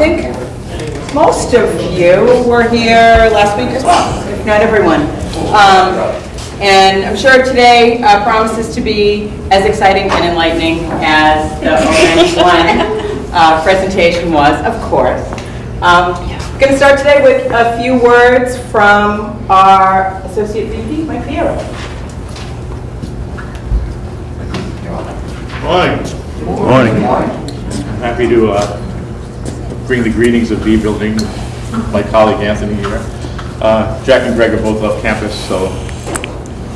think most of you were here last week as well, if not everyone. Um, And I'm sure today uh, promises to be as exciting and enlightening as the ON one uh, presentation was, of course. Um, Going to start today with a few words from our Associate VP, Mike Piero. Morning. Morning. Happy to uh, bring the greetings of B Building, my colleague Anthony here. Uh, Jack and Greg are both off campus, so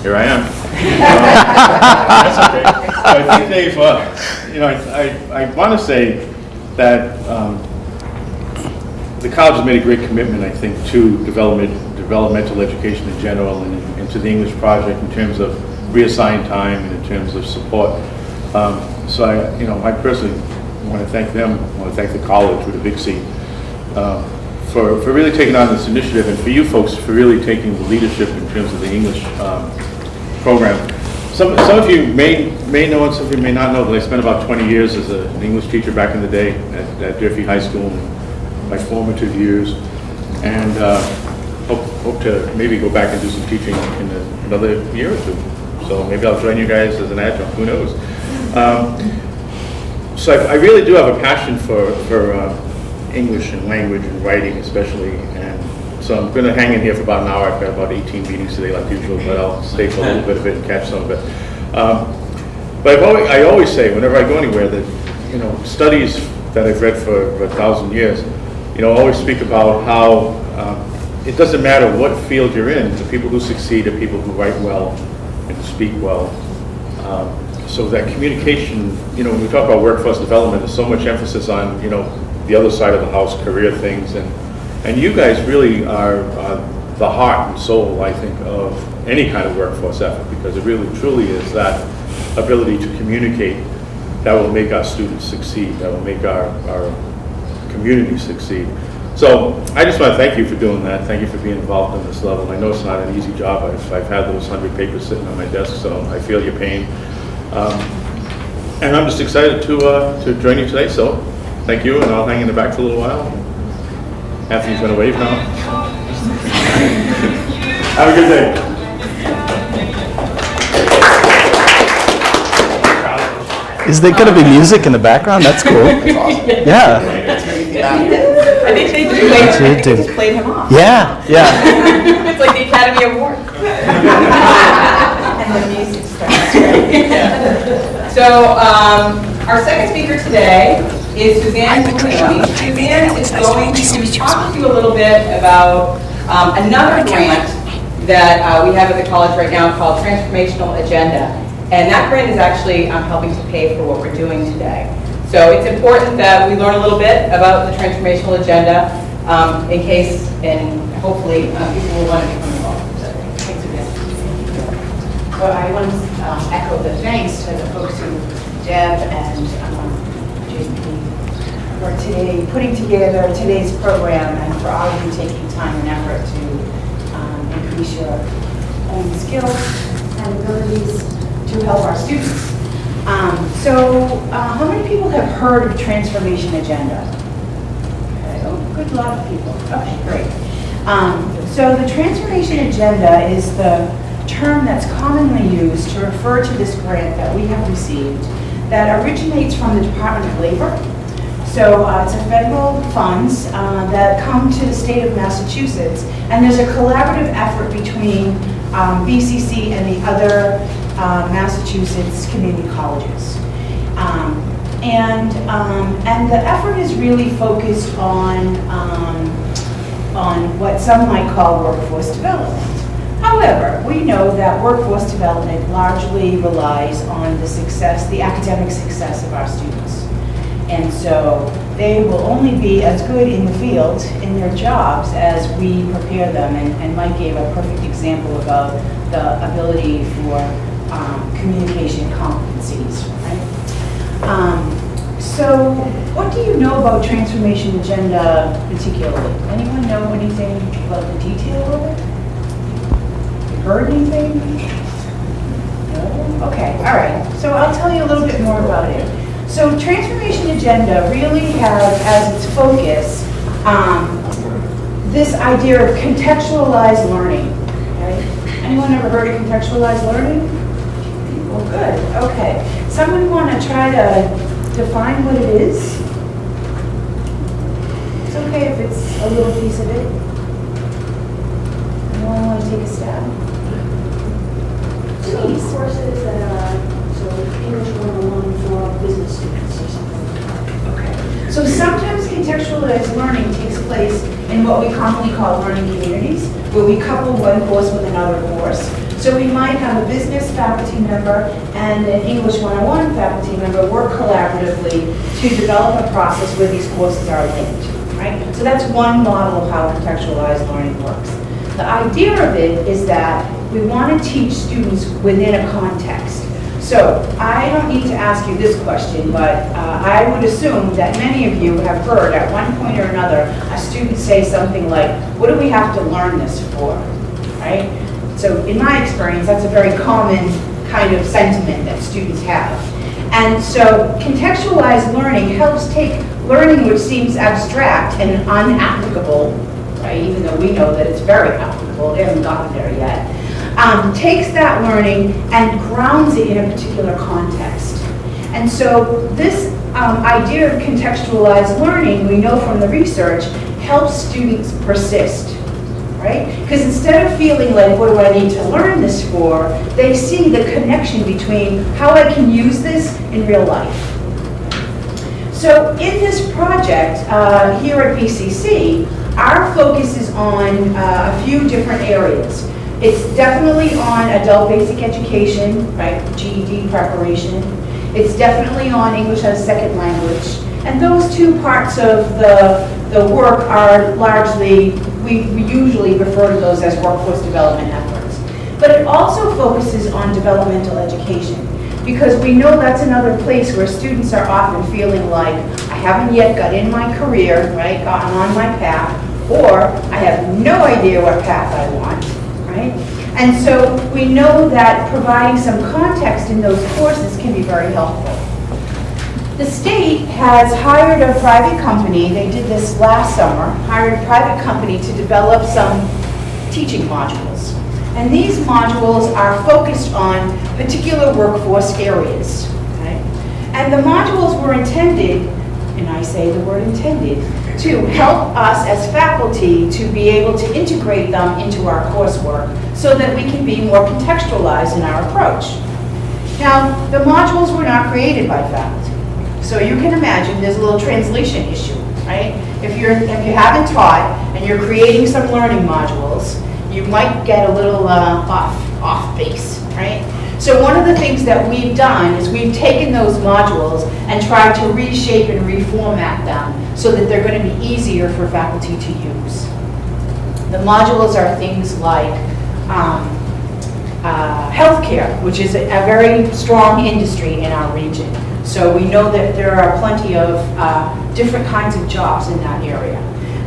here I am. Uh, okay. So I think they've, uh, you know, I- I, I want to say that um, the college has made a great commitment, I think, to development, developmental education in general and and to the English project in terms of reassigned time and in terms of support. Um, So I, you know, I personally want to thank them, I want to thank the college with a big C um, for, for really taking on this initiative and for you folks for really taking the leadership in terms of the English um, program. Some, some of you may, may know and some of you may not know that I spent about 20 years as a- an English teacher back in the day at, at Durfee High School, in my formative years. And uh, hope, hope to maybe go back and do some teaching in a- another year or two. So maybe I'll join you guys as an adjunct, who knows? Um, so I, I really do have a passion for, for uh, English and language and writing especially, and so I'm going to hang in here for about an hour. I've got about 18 meetings today like usual, but I'll stay for a little bit of it and catch some of it. Um, but always, I always say, whenever I go anywhere, that, you know, studies that I've read for a thousand years, you know, always speak about how um, it doesn't matter what field you're in, the people who succeed are people who write well and speak well. Um, So that communication, you know, when we talk about workforce development, there's so much emphasis on, you know, the other side of the house, career things, and, and you guys really are uh, the heart and soul, I think, of any kind of workforce effort, because it really truly is that ability to communicate that will make our students succeed, that will make our, our community succeed. So I just want to thank you for doing that. Thank you for being involved in this level. I know it's not an easy job. I've, I've had those hundred papers sitting on my desk, so I feel your pain. Um, And I'm just excited to, uh, to join you today, so thank you, and I'll hang in the back for a little while. Anthony's gonna wave now. Have a good day. Is there going to be music in the background? That's cool. Yeah, I think they just played, I think they do. just played him off. yeah, yeah. It's like the Academy Award. And the music starts, right? So, um, our second speaker today is Suzanne Mulroney. Suzanne is going to talk to you a little bit about um, another grant that uh, we have at the college right now called Transformational Agenda. And that grant is actually um, helping to pay for what we're doing today. So it's important that we learn a little bit about the Transformational Agenda um, in case, and hopefully, uh, people will want to become involved. So, thanks, Suzanne. Well, I want to um, echo the thanks to the folks who, Deb and um, JP, for today, putting together today's program and for all of you taking time and effort to um, increase your own skills and abilities to help our students. Um, So, uh, how many people have heard of Transformation Agenda? Okay, oh, good lot of people. Okay, great. Um, So the transformation agenda is the term that's commonly used to refer to this grant that we have received that originates from the Department of Labor. So uh, it's a federal funds uh, that come to the state of Massachusetts, and there's a collaborative effort between um, BCC and the other uh, Massachusetts community colleges. Um, And, um, and the effort is really focused on, um, on what some might call workforce development. However, we know that workforce development largely relies on the success, the academic success of our students. And so they will only be as good in the field, in their jobs, as we prepare them. And and Mike gave a perfect example about the ability for um, communication competencies, right? Um, So what do you know about Transformation Agenda particularly? Anyone know anything about the detail of it? Heard anything? No? Okay, all right. So I'll tell you a little bit more about it. So transformation agenda really has as its focus um, this idea of contextualized learning. okay? Anyone ever heard of contextualized learning? Well, good, okay. Someone want to try to define what it is? It's okay if it's a little piece of it. Anyone want to take a stab? Some courses that are, so English 101 for business students or something. Okay. So sometimes contextualized learning takes place in what we commonly call learning communities, where we couple one course with another course. So we might have a business faculty member and an English 101 faculty member work collaboratively to develop a process where these courses are linked, right? So that's one model of how contextualized learning works. The idea of it is that we want to teach students within a context. So I don't need to ask you this question, but uh, I would assume that many of you have heard at one point or another a student say something like, what do we have to learn this for, right? So in my experience, that's a very common kind of sentiment that students have. And so contextualized learning helps take learning which seems abstract and unapplicable, right, even though we know that it's very applicable, they haven't gotten there yet, um, takes that learning and grounds it in a particular context. And so this um, idea of contextualized learning, we know from the research, helps students persist, right? Because instead of feeling like, what do I need to learn this for, they see the connection between how I can use this in real life. So in this project, uh, here at BCC, our focus is on uh, a few different areas. It's definitely on adult basic education, right, GED preparation. It's definitely on English as a second language. And those two parts of the, the work are largely, we, we usually refer to those as workforce development efforts. But it also focuses on developmental education because we know that's another place where students are often feeling like, I haven't yet got in my career, right, gotten on my path, or I have no idea what path I want, right? And so we know that providing some context in those courses can be very helpful. The state has hired a private company, they did this last summer, hired a private company to develop some teaching modules. And these modules are focused on particular workforce areas. okay? And the modules were intended, and I say the word intended, to help us as faculty to be able to integrate them into our coursework so that we can be more contextualized in our approach. Now, the modules were not created by faculty. So you can imagine there's a little translation issue, right? If you're, if you haven't taught and you're creating some learning modules, you might get a little uh, off, off base, right? So one of the things that we've done is we've taken those modules and tried to reshape and reformat them so that they're going to be easier for faculty to use. The modules are things like um, uh, healthcare, which is a, a very strong industry in our region. So we know that there are plenty of uh, different kinds of jobs in that area.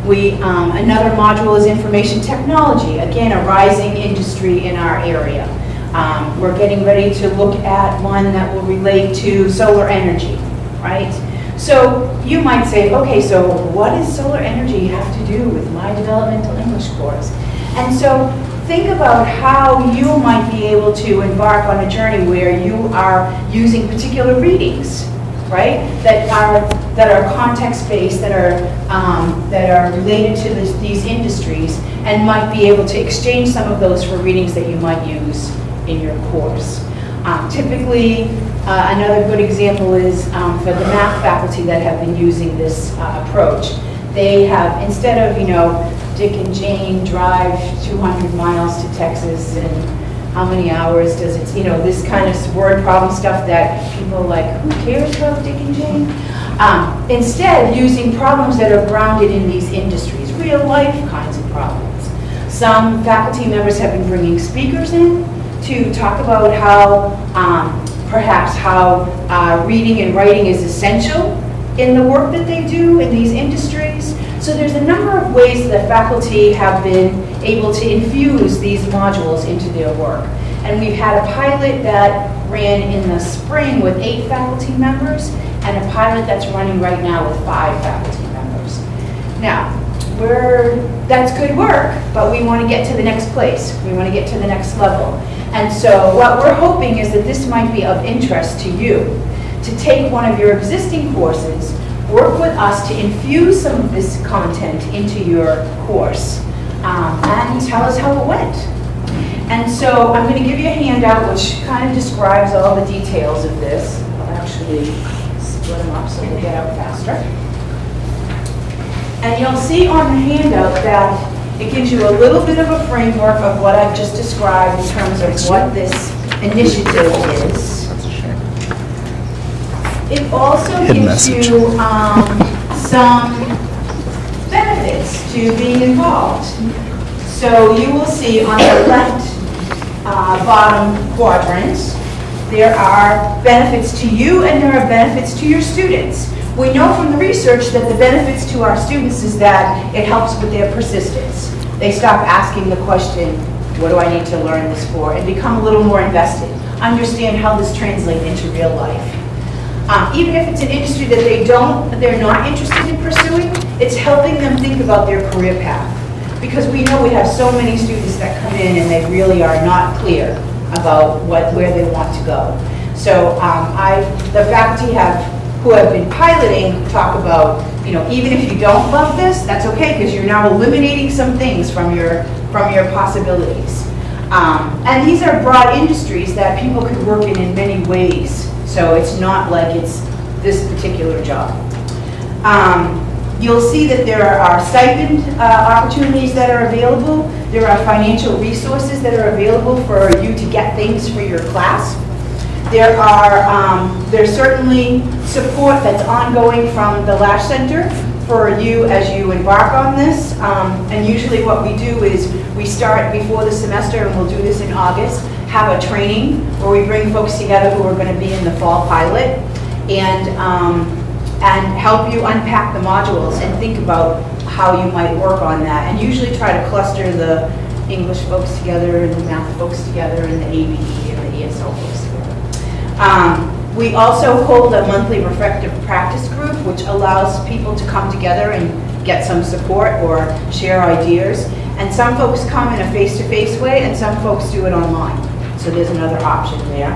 We, um, another module is information technology, again, a rising industry in our area. Um, we're getting ready to look at one that will relate to solar energy, right? So you might say, okay, so what does solar energy have to do with my developmental English course? And so think about how you might be able to embark on a journey where you are using particular readings, right? That are that are context-based, that are um, that are related to this, these industries, and might be able to exchange some of those for readings that you might use in your course. Um, typically, uh, another good example is um, for the math faculty that have been using this uh, approach. They have, instead of, you know, Dick and Jane drive 200 miles to Texas and how many hours does it, you know, this kind of word problem stuff that people like, who cares about Dick and Jane? Um, instead, using problems that are grounded in these industries, real life kinds of problems. Some faculty members have been bringing speakers in to talk about how, um, perhaps how uh, reading and writing is essential in the work that they do in these industries. So there's a number of ways that faculty have been able to infuse these modules into their work. And we've had a pilot that ran in the spring with eight faculty members, and a pilot that's running right now with five faculty members. Now, we're, that's good work, but we want to get to the next place. We want to get to the next level. And so what we're hoping is that this might be of interest to you, to take one of your existing courses, work with us to infuse some of this content into your course, um, and tell us how it went. And so I'm going to give you a handout which kind of describes all the details of this. I'll actually split them up so they get out faster. And you'll see on the handout that it gives you a little bit of a framework of what I've just described in terms of what this initiative is. It also Hidden gives message. you um, some benefits to being involved. So you will see on the left uh, bottom quadrant, there are benefits to you and there are benefits to your students. We know from the research that the benefits to our students is that it helps with their persistence. They stop asking the question, what do I need to learn this for? And become a little more invested. Understand how this translates into real life. Um, even if it's an industry that they don't, they're not interested in pursuing, it's helping them think about their career path. Because we know we have so many students that come in and they really are not clear about what, where they want to go. So um, I, the faculty have, who have been piloting, talk about, you know, even if you don't love this, that's okay, because you're now eliminating some things from your, from your possibilities. Um, And these are broad industries that people could work in in many ways. So it's not like it's this particular job. Um, You'll see that there are stipend uh, opportunities that are available. There are financial resources that are available for you to get things for your class. There are, um, there's certainly support that's ongoing from the Lash Center for you as you embark on this. Um, And usually what we do is, we start before the semester, and we'll do this in August, have a training where we bring folks together who are going to be in the fall pilot, and, um, and help you unpack the modules and think about how you might work on that. And usually try to cluster the English folks together, and the math folks together, and the ABE and the ESL folks together. Um, We also hold a monthly reflective practice group, which allows people to come together and get some support or share ideas. And some folks come in a face-to-face way, and some folks do it online. So there's another option there.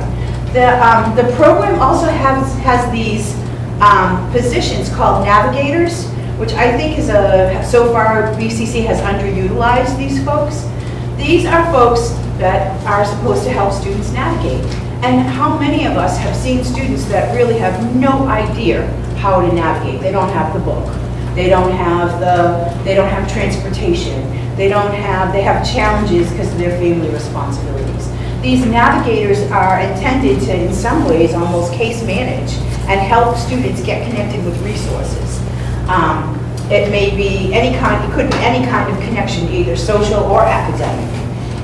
The, um, the program also has, has these um, positions called navigators, which I think is a, so far BCC has underutilized these folks. These are folks that are supposed to help students navigate. And how many of us have seen students that really have no idea how to navigate? They don't have the book. They don't have the, they don't have transportation. They don't have, they have challenges because of their family responsibilities. These navigators are intended to, in some ways, almost case manage and help students get connected with resources. Um, It may be any kind, it could be any kind of connection, either social or academic.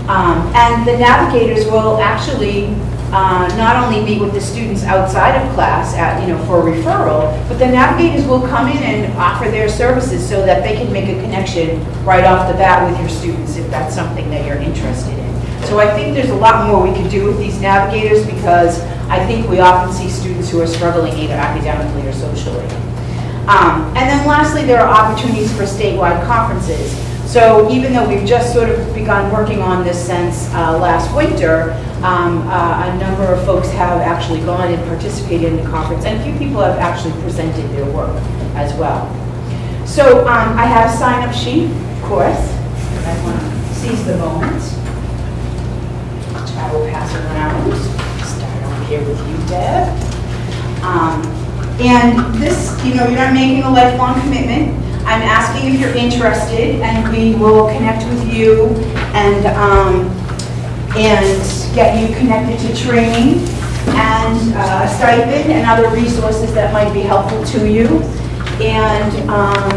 Um, And the navigators will actually uh, not only meet with the students outside of class at, you know, for referral, but the navigators will come in and offer their services so that they can make a connection right off the bat with your students if that's something that you're interested in. So I think there's a lot more we could do with these navigators because I think we often see students who are struggling either academically or socially. Um, And then lastly, there are opportunities for statewide conferences. So even though we've just sort of begun working on this since uh, last winter, um, uh, a number of folks have actually gone and participated in the conference, and a few people have actually presented their work as well. So um, I have a sign-up sheet, of course, I want to seize the moment. I will pass around. Start over here with you, Deb. Um, And this, you know, you're not making a lifelong commitment. I'm asking if you're interested, and we will connect with you and, um, and get you connected to training and uh, stipend and other resources that might be helpful to you. And um,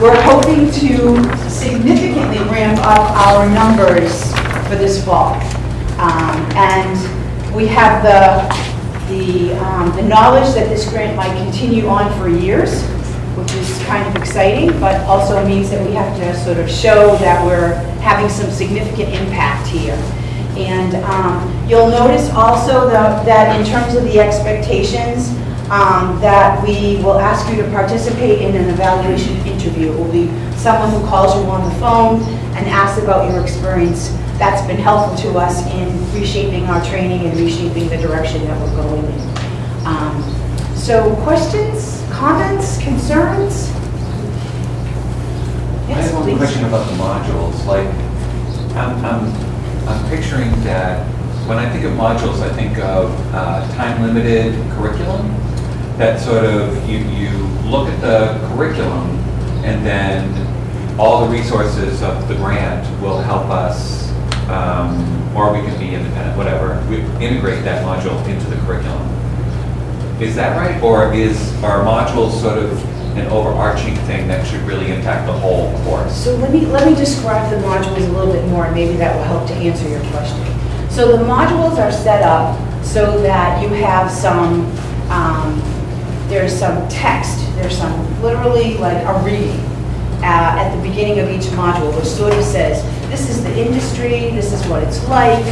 we're hoping to significantly ramp up our numbers for this fall. Um, And we have the, the, um, the knowledge that this grant might continue on for years, which is kind of exciting, but also means that we have to sort of show that we're having some significant impact here. And um, you'll notice also that that in terms of the expectations, um, that we will ask you to participate in an evaluation interview. It will be someone who calls you on the phone and asks about your experience. That's been helpful to us in reshaping our training and reshaping the direction that we're going in. Um, So questions, comments, concerns? Yes, I have one please. question about the modules, like, I'm, I'm, I'm picturing that, when I think of modules, I think of uh, time-limited curriculum, that sort of, you, you look at the curriculum, and then all the resources of the grant will help us, um, or we can be independent, whatever, we integrate that module into the curriculum. Is that right, or is, our modules sort of an overarching thing that should really impact the whole course? So let me, let me describe the modules a little bit more, and maybe that will help to answer your question. So the modules are set up so that you have some, um, there's some text, there's some, literally like a reading uh, at the beginning of each module, which sort of says, this is the industry, this is what it's like,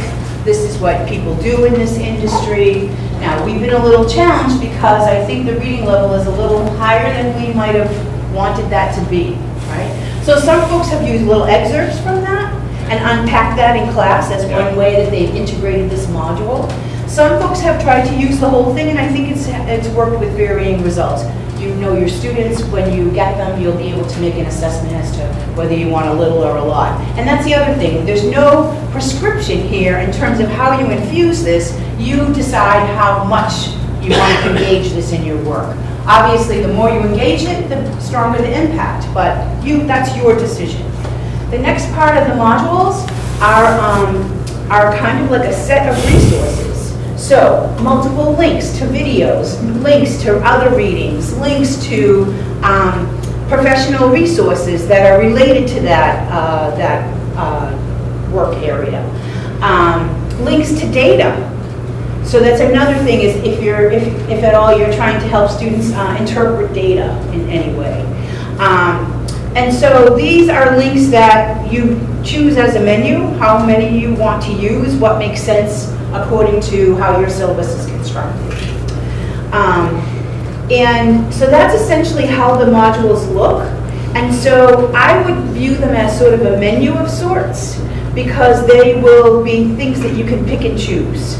this is what people do in this industry. Now, we've been a little challenged because I think the reading level is a little higher than we might have wanted that to be, right? So some folks have used little excerpts from that and unpacked that in class. That's one way that they've integrated this module. Some folks have tried to use the whole thing, and I think it's, it's worked with varying results. You know your students, when you get them, you'll be able to make an assessment as to whether you want a little or a lot. And that's the other thing, there's no prescription here in terms of how you infuse this. You decide how much you want to engage this in your work. Obviously, the more you engage it, the stronger the impact, but you, that's your decision. The next part of the modules are, um, are kind of like a set of resources. So, multiple links to videos, links to other readings, links to um, professional resources that are related to that, uh, that uh, work area. Um, Links to data, so that's another thing is if you're, if, if at all you're trying to help students uh, interpret data in any way. Um, And so these are links that you choose as a menu, how many you want to use, what makes sense according to how your syllabus is constructed. Um, And so that's essentially how the modules look. And so I would view them as sort of a menu of sorts because they will be things that you can pick and choose.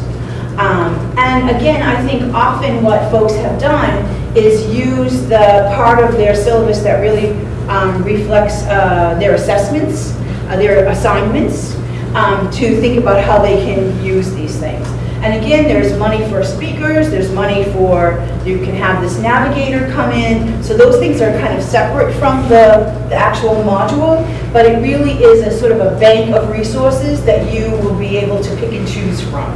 Um, And again, I think often what folks have done is use the part of their syllabus that really um, reflects uh, their assessments, uh, their assignments, um, to think about how they can use these things. And again, there's money for speakers, there's money for, you can have this navigator come in. So those things are kind of separate from the, the actual module, but it really is a sort of a bank of resources that you will be able to pick and choose from.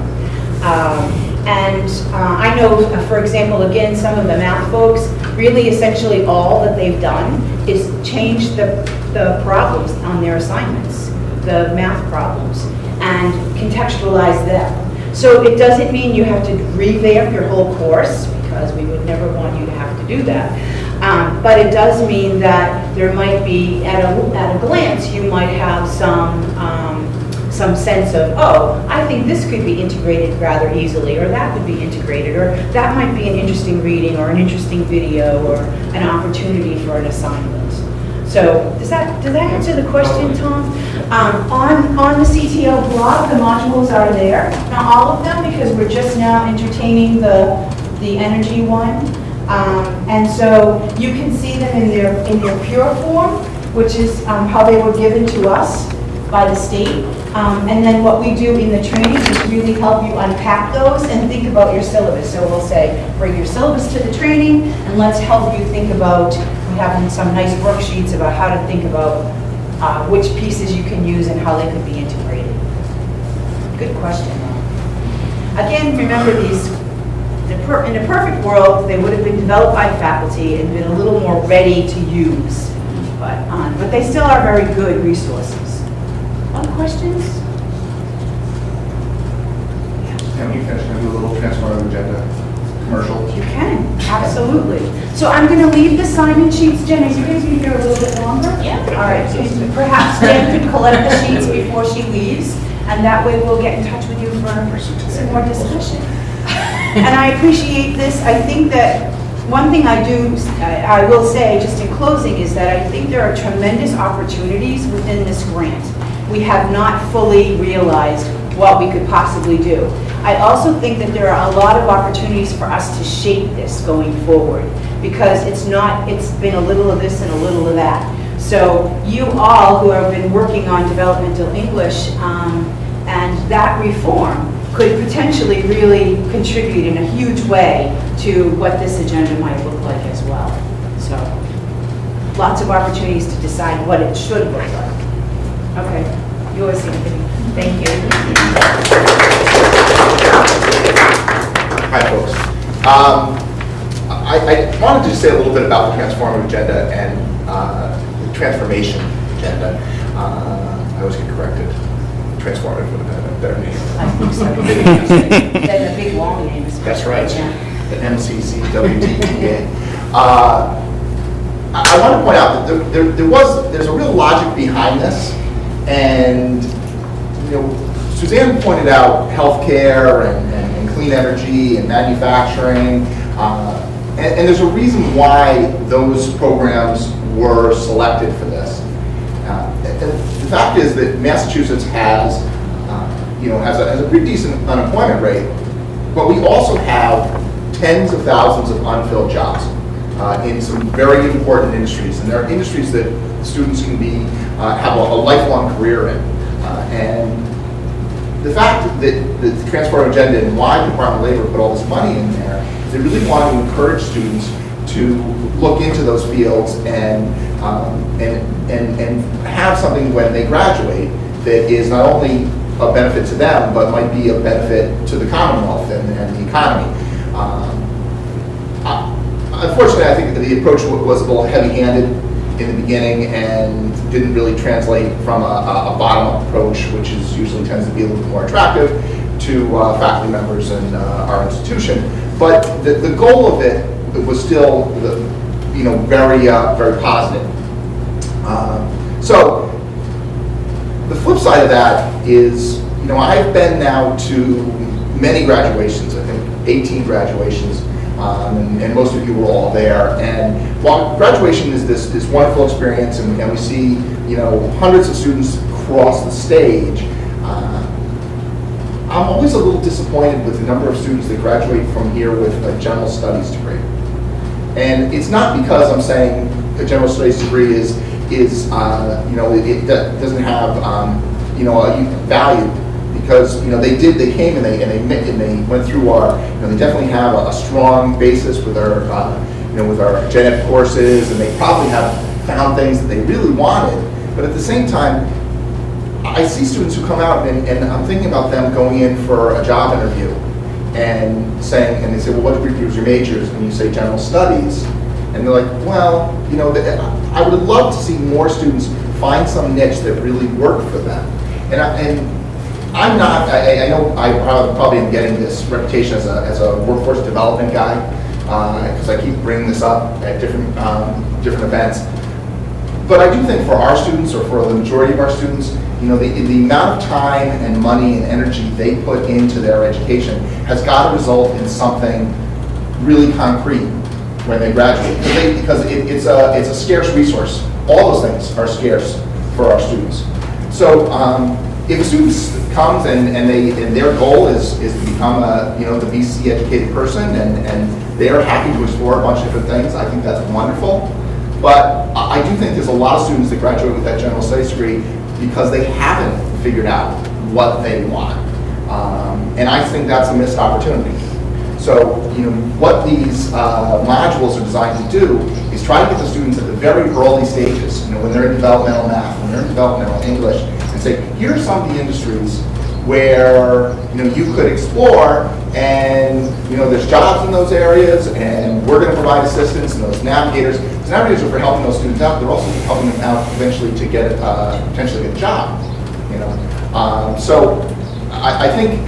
Um, And uh, I know, uh, for example, again, some of the math folks, really essentially all that they've done is change the, the problems on their assignments, the math problems, and contextualize them. So it doesn't mean you have to revamp your whole course, because we would never want you to have to do that. Um, But it does mean that there might be, at a, at a glance, you might have some, um, some sense of, oh, I think this could be integrated rather easily, or that could be integrated, or that might be an interesting reading, or an interesting video, or an opportunity for an assignment. So, does that, does that answer the question, Tom? Um, On, on the CTO blog, the modules are there, not all of them, because we're just now entertaining the, the energy one. Um, And so you can see them in their, in their pure form, which is um, how they were given to us by the state. Um, And then what we do in the training is really help you unpack those and think about your syllabus. So we'll say, bring your syllabus to the training, and let's help you think about, we have some nice worksheets about how to think about uh, which pieces you can use and how they could be integrated. Good question. Again, remember these, in a perfect world, they would have been developed by faculty and been a little more ready to use. But, um, but they still are very good resources. Other questions? Can you finish, can I do a little transformative agenda commercial? You can, absolutely. So I'm going to leave the sign-in sheets, Jen, are you guys going to be here a little bit longer? Yeah. All right, so perhaps Jen could collect the sheets before she leaves, and that way we'll get in touch with you for some more discussion. And I appreciate this. I think that, one thing I do, I I will say, just in closing, is that I think there are tremendous opportunities within this grant. We have not fully realized what we could possibly do. I also think that there are a lot of opportunities for us to shape this going forward, because it's not, it's been a little of this and a little of that. So you all who have been working on developmental English um, and that reform could potentially really contribute in a huge way to what this agenda might look like as well. So lots of opportunities to decide what it should look like. Okay, yours, Anthony. Thank you. Hi, folks. Um, I, I wanted to just say a little bit about the transformative agenda and uh, the transformation agenda. Uh, I always get corrected. Transformative would have been a better name. I think so. The big long name is. That's right, Yeah. the MCCWTPA. Uh, I I want to point out that there- there there was, there's a real logic behind this, and, you know, Suzanne pointed out healthcare and- and and clean energy and manufacturing, uh, and and there's a reason why those programs were selected for this. Uh, The fact is that Massachusetts has, uh, you know, has a, has a pretty decent unemployment rate, but we also have tens of thousands of unfilled jobs uh, in some very important industries. And there are industries that students can be, uh, have a a lifelong career in. Uh, And the fact that the transformative agenda and why the Department of Labor put all this money in there, is they really want to encourage students to look into those fields and, um, and, and, and have something when they graduate that is not only a benefit to them, but might be a benefit to the Commonwealth and, and the economy. Um, Unfortunately, I think the approach was a little heavy-handed in the beginning and didn't really translate from a, a bottom-up approach, which is usually tends to be a little more attractive to uh, faculty members in uh, our institution. But the, the goal of it was still, the- you know, very, uh, very positive. Um, So, the flip side of that is, you know, I've been now to many graduations, I think 18 graduations, um, and, and most of you were all there. And while graduation is this, this wonderful experience, and, and we see, you know, hundreds of students cross the stage, uh, I'm always a little disappointed with the number of students that graduate from here with a general studies degree. And it's not because I'm saying a general studies degree is, is, uh, you know, it, it doesn't have, um, you know, a value, because, you know, they did, they came and they, and they, and they went through our, you know, they definitely have a, a strong basis with our, uh, you know, with our gen ed courses, and they probably have found things that they really wanted, but at the same time, I see students who come out and, and I'm thinking about them going in for a job interview and saying, and they say, well, what was your majors? And you say general studies. And they're like, well, you know, I would love to see more students find some niche that really worked for them. And, I, and I'm not, I, I know I prob- probably am getting this reputation as a, as a workforce development guy, because I keep bringing this up at different, um, different events. But I do think for our students, or for the majority of our students, you know, the, the amount of time and money and energy they put into their education has got to result in something really concrete when they graduate. Because they- Because it, it's a, it's a scarce resource. All those things are scarce for our students. So um, if a student comes and, and they, and their goal is, is to become a, you know, the BC educated person and, and they are happy to explore a bunch of different things, I think that's wonderful. But I do think there's a lot of students that graduate with that general studies degree because they haven't figured out what they want. Um, And I think that's a missed opportunity. So, you know, what these uh, modules are designed to do is try to get the students at the very early stages, you know, when they're in developmental math, when they're in developmental English, say, here are some of the industries where, you know, you could explore, and, you know, there's jobs in those areas, and we're gonna provide assistance, and those navigators, those navigators are for helping those students out, they're also helping them out eventually to get, uh, potentially get a job, you know? Um, So, I, I think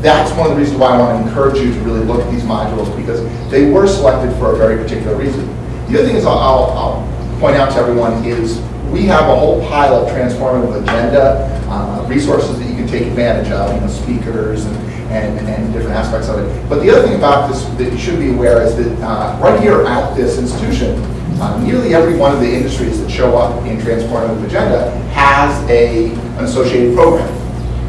that's one of the reasons why I want to encourage you to really look at these modules, because they were selected for a very particular reason. The other thing is, I'll I'll point out to everyone, is we have a whole pile of transformative agenda uh, resources that you can take advantage of, you know, speakers and, and, and different aspects of it. But the other thing about this that you should be aware is that uh, right here at this institution, uh, nearly every one of the industries that show up in Transformative Agenda has a, an associated program.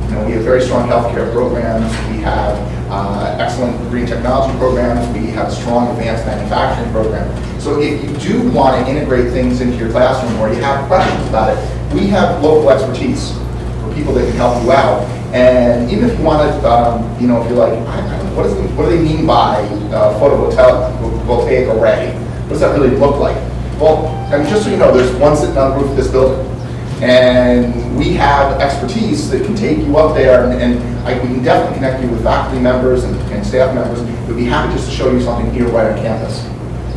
You know, we have very strong healthcare programs, we have uh, excellent green technology programs, we have a strong advanced manufacturing program. So if you do want to integrate things into your classroom or you have questions about it, we have local expertise for people that can help you out. And even if you want to, um, you know, if you're like, what, is what do they mean by uh, photovoltaic array? What does that really look like? Well, I mean, just so you know, there's one sitting on the roof of this building. And we have expertise that can take you up there, and, and I, we can definitely connect you with faculty members and, and staff members. We'd be happy just to show you something here right on campus.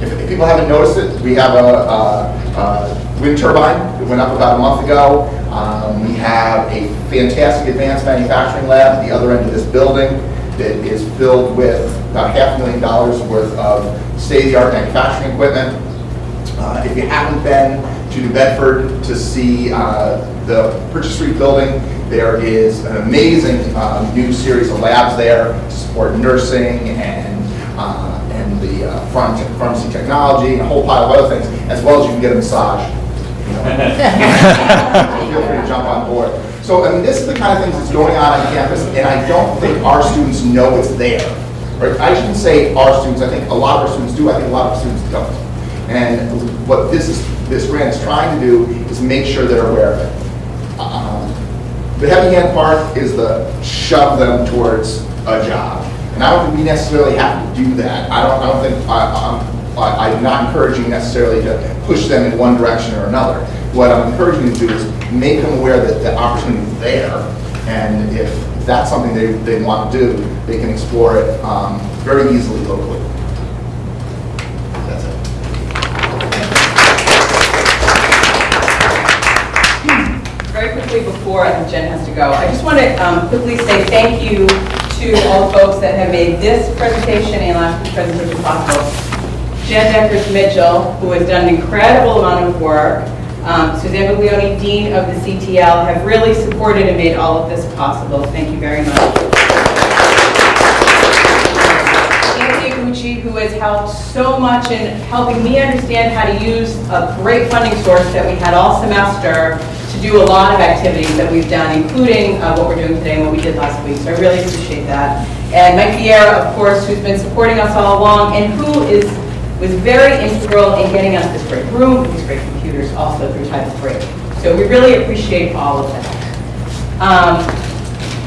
If, if people haven't noticed it, we have a, a, a wind turbine that went up about a month ago. Um, we have a fantastic advanced manufacturing lab at the other end of this building that is filled with about half a million dollars worth of state-of-the-art manufacturing equipment. Uh, If you haven't been to New Bedford to see uh, the Purchase Street building, there is an amazing um, new series of labs there to support nursing and, uh, and the uh, pharm- pharmacy technology and a whole pile of other things, as well as you can get a massage. you know. Feel free to jump on board. So, I mean, this is the kind of things that's going on on campus, and I don't think our students know it's there. Right? I shouldn't say our students, I think a lot of our students do, I think a lot of our students don't. And what this is, this grant is trying to do is make sure they're aware of it. Um, The heavy hand part is the shove them towards a job. And I don't think we necessarily have to do that. I don't, I don't think, I, I'm not encouraging necessarily to push them in one direction or another. What I'm encouraging them to do is make them aware that the opportunity is there. And if that's something they, they want to do, they can explore it um, very easily locally. Quickly before, I think Jen has to go, I just want to um, quickly say thank you to all the folks that have made this presentation and last week's presentation possible. Jen Deckers Mitchell, who has done an incredible amount of work, um, Suzanne Buglioni, Dean of the CTL, have really supported and made all of this possible. Thank you very much. Who has helped so much in helping me understand how to use a great funding source that we had all semester do a lot of activities that we've done, including uh, what we're doing today and what we did last week. So I really appreciate that. And Mike Vieira, of course, who's been supporting us all along and who is was very integral in getting us this great room, these great computers, also through Title III. So we really appreciate all of that. Um,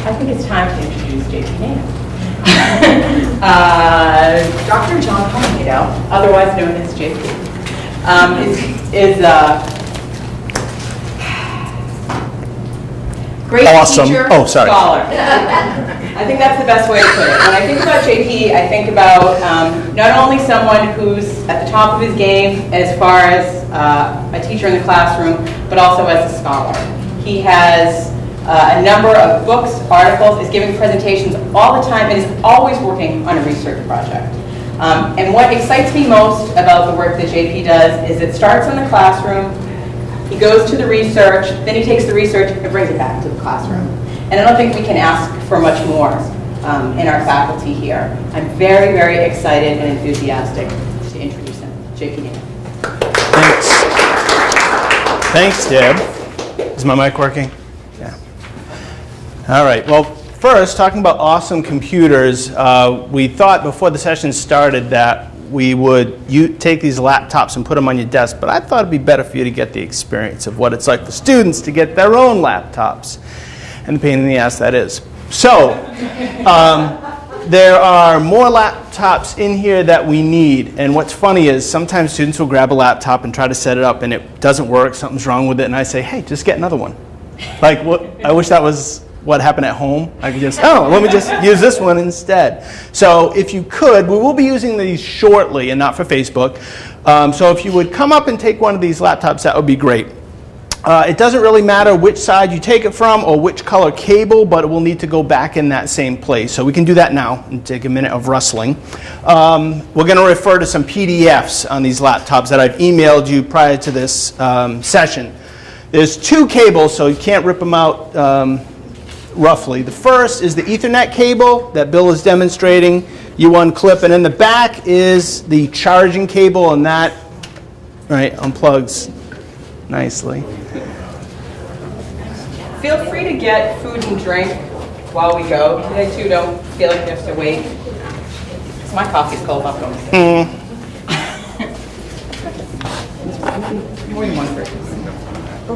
I think it's time to introduce JP Nam. Uh, Dr. John Palmito, otherwise known as JP, um, is, is a great Awesome. teacher, Oh, sorry. scholar. I think that's the best way to put it. When I think about JP, I think about um, not only someone who's at the top of his game as far as uh, a teacher in the classroom, but also as a scholar. He has uh, a number of books, articles, is giving presentations all the time, and is always working on a research project. Um, And what excites me most about the work that JP does is it starts in the classroom, he goes to the research, then he takes the research and brings it back to the classroom. And I don't think we can ask for much more um, in our faculty here. I'm very, very excited and enthusiastic to introduce him. JP. Thanks. Thanks, Deb. Is my mic working? Yeah. All right. Well, first, talking about awesome computers, uh, we thought before the session started that we would you take these laptops and put them on your desk, but I thought it'd be better for you to get the experience of what it's like for students to get their own laptops and the pain in the ass that is. So, um, there are more laptops in here that we need. And what's funny is sometimes students will grab a laptop and try to set it up and it doesn't work, something's wrong with it, and I say, hey, just get another one. Like, I wish that was what happened at home. I can just, oh, let me just use this one instead. So if you could, we will be using these shortly and not for Facebook. Um, so if you would come up and take one of these laptops, that would be great. Uh, it doesn't really matter which side you take it from or which color cable, but it will need to go back in that same place. So we can do that now and take a minute of rustling. Um, we're going to refer to some PDFs on these laptops that I've emailed you prior to this um, session. There's two cables, so you can't rip them out um, roughly. The first is the Ethernet cable that Bill is demonstrating. You unclip, and in the back is the charging cable, and that right unplugs nicely. Feel free to get food and drink while we go. Today too, don't feel like you have to wait. 'Cause My coffee's cold, I'll go. Mm. More than one person. Try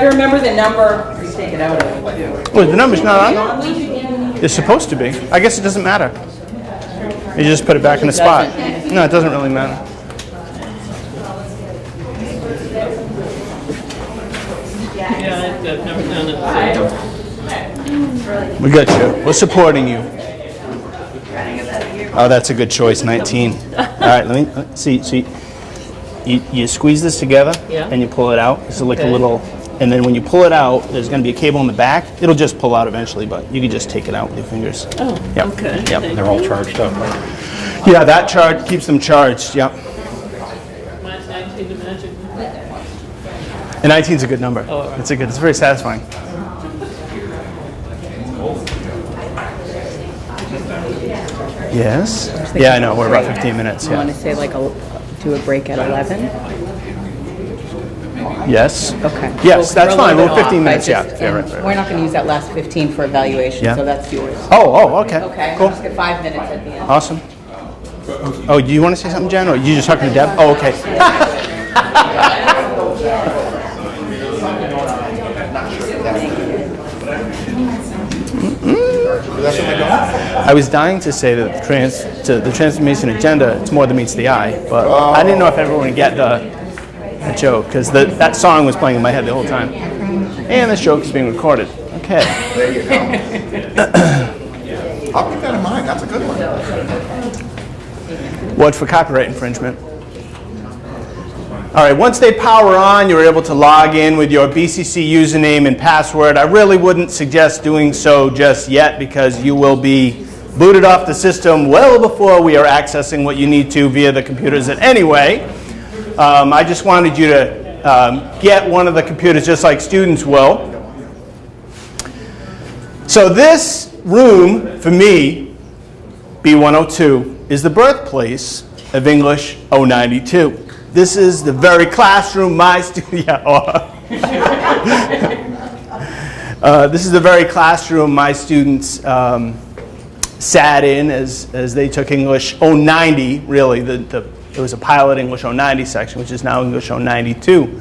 to remember the number, just take it out of it. Well, the number's not on. It's supposed to be. I guess it doesn't matter. You just put it back in the spot. No, it doesn't really matter. Yeah, I've never done it. We got you. We're supporting you. Oh, that's a good choice, 19. All right, let me, let me- see, see. You, you squeeze this together Yeah. and you pull it out. It's like a little, and then when you pull it out, there's going to be a cable in the back. It'll just pull out eventually, but you can just take it out with your fingers. Oh, Yep, okay. yep. Thank They're all charged up. Yeah, that charge keeps them charged, yep. 19. And 19 is a good number. Oh, all right. It's a good, it's very satisfying. Yes? Yeah, I know, we're about 15 minutes, I want yeah. to say like, a- do a break at 11? Yes? Okay. Yes, that's we're a fine, little we're bit 15 off. I minutes, yeah. just- yeah, right, and right, right. We're not going to use that last 15 for evaluation, Yeah. so that's yours. Oh, oh, okay. Okay, Cool. let's get five minutes at the end. Awesome. Oh, do you want to say something, Jen, or you just talking to Deb? Oh, okay. I was dying to say that the trans, to the transformation agenda, it's more than meets the eye, but I didn't know if everyone would get the, the joke, because that song was playing in my head the whole time. And this joke is being recorded. Okay. There you go. I'll keep that in mind, that's a good one. What for copyright infringement? All right, once they power on, you're able to log in with your BCC username and password. I really wouldn't suggest doing so just yet because you will be booted off the system well before we are accessing what you need to via the computers. And anyway, um, I just wanted you to um, get one of the computers just like students will. So this room, for me, B102 is the birthplace of English 092. This is the very classroom my student, yeah, oh. Uh, this is the very classroom my students um, sat in as, as they took English 090, really. The, the, it was a pilot English 090 section, which is now English 092.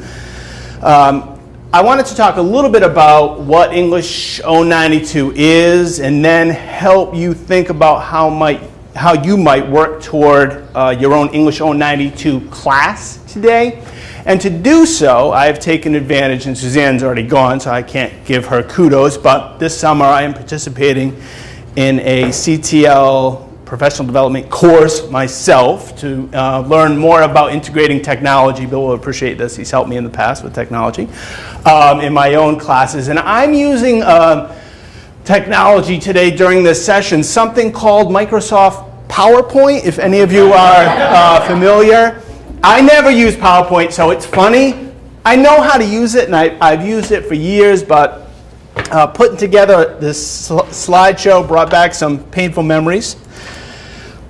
Um, I wanted to talk a little bit about what English 092 is and then help you think about how, might, how you might work toward uh, your own English 092 class today. And to do so, I've taken advantage, and Suzanne's already gone, so I can't give her kudos, but this summer I am participating in a CTL professional development course myself to uh, learn more about integrating technology. Bill will appreciate this. He's helped me in the past with technology um, in my own classes. And I'm using um, technology today during this session, something called Microsoft PowerPoint, if any of you are uh, familiar. I never use PowerPoint, so it's funny. I know how to use it, and I, I've used it for years, but uh, putting together this sl- slideshow brought back some painful memories.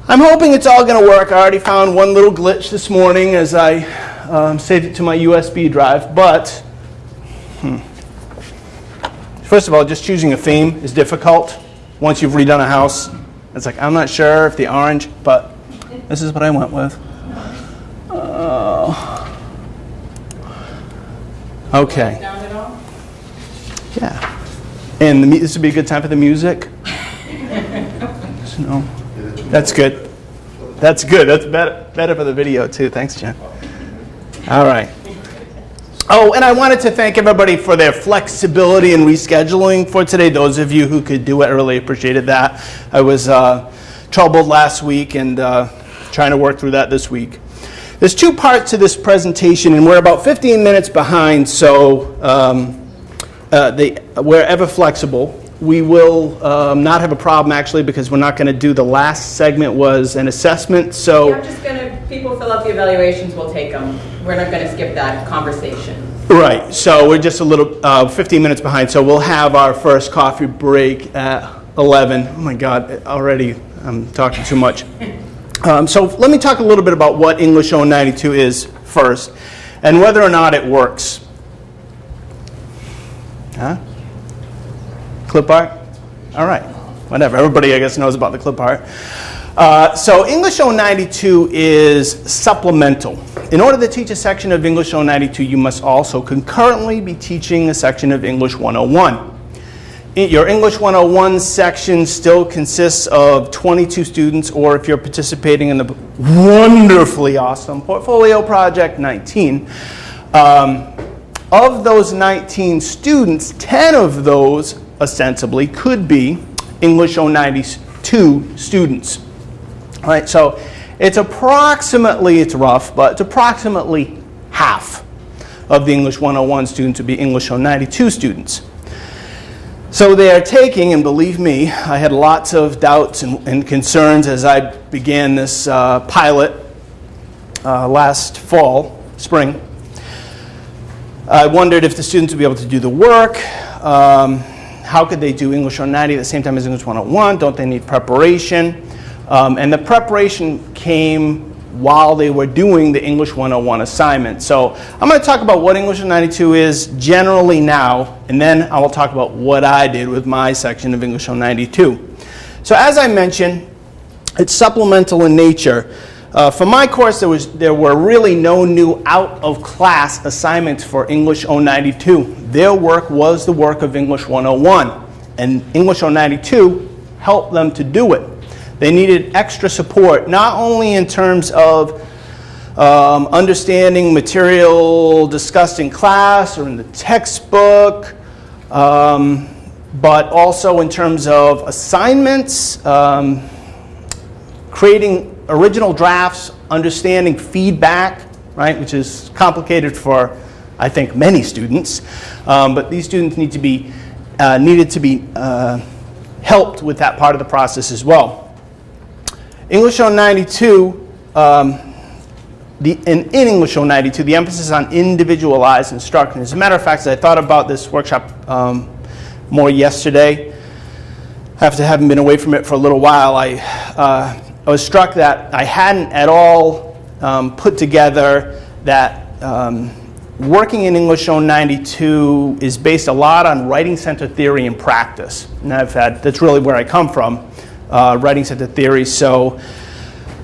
I'm hoping it's all going to work. I already found one little glitch this morning as I um, saved it to my USB drive, but hmm. first of all, just choosing a theme is difficult once you've redone a house. It's like, I'm not sure if the orange, but this is what I went with. Oh. Okay. Sound it all? Yeah. And the, this would be a good time for the music? no. That's good. That's good. That's better, better for the video, too. Thanks, Jen. All right. Oh, and I wanted to thank everybody for their flexibility and rescheduling for today. Those of you who could do it, I really appreciated that. I was uh, troubled last week and uh, trying to work through that this week. There's two parts to this presentation, and we're about 15 minutes behind, so um, uh, they, we're flexible we will um, not have a problem actually because we're not going to do, the last segment was an assessment, so. I'm just gonna, people fill out the evaluations, we'll take them. We're not gonna skip that conversation. Right, so we're just a little, uh, 15 minutes behind, so we'll have our first coffee break at 11. Oh my God, already I'm talking too much. Um, So let me talk a little bit about what English 092 is first, and whether or not it works. Huh? Clip art? All right, whatever, everybody I guess knows about the clip art. Uh, So English 092 is supplemental. In order to teach a section of English 092, you must also concurrently be teaching a section of English 101. I- Your English 101 section still consists of 22 students, or if you're participating in the wonderfully awesome Portfolio Project, 19. Um, Of those 19 students, 10 of those ostensibly could be English 092 students. All right, so it's approximately, it's rough, but it's approximately half of the English 101 students would be English 092 students. So they are taking, and believe me, I had lots of doubts and, and concerns as I began this uh, pilot uh, last fall, spring. I wondered if the students would be able to do the work. Um, how could they do English 190 at the same time as English 101? Don't they need preparation? Um, and the preparation came while they were doing the English 101 assignment. So I'm going to talk about what English 192 is generally now, and then I will talk about what I did with my section of English 192. So as I mentioned, it's supplemental in nature. Uh, for my course, there, was, there were really no new out-of-class assignments for English 092. Their work was the work of English 101, and English 092 helped them to do it. They needed extra support, not only in terms of um, understanding material discussed in class or in the textbook, um, but also in terms of assignments, um, creating original drafts, understanding feedback, right, which is complicated for, I think, many students. Um, but these students need to be, uh, needed to be uh, helped with that part of the process as well. English on 092, um, the, in, in English 092, the emphasis on individualized instruction. As a matter of fact, as I thought about this workshop um, more yesterday, after having been away from it for a little while, I, uh, I was struck that I hadn't at all um, put together that um, working in English 092 is based a lot on writing center theory and practice. And I've had, that's really where I come from, uh, writing center theory. So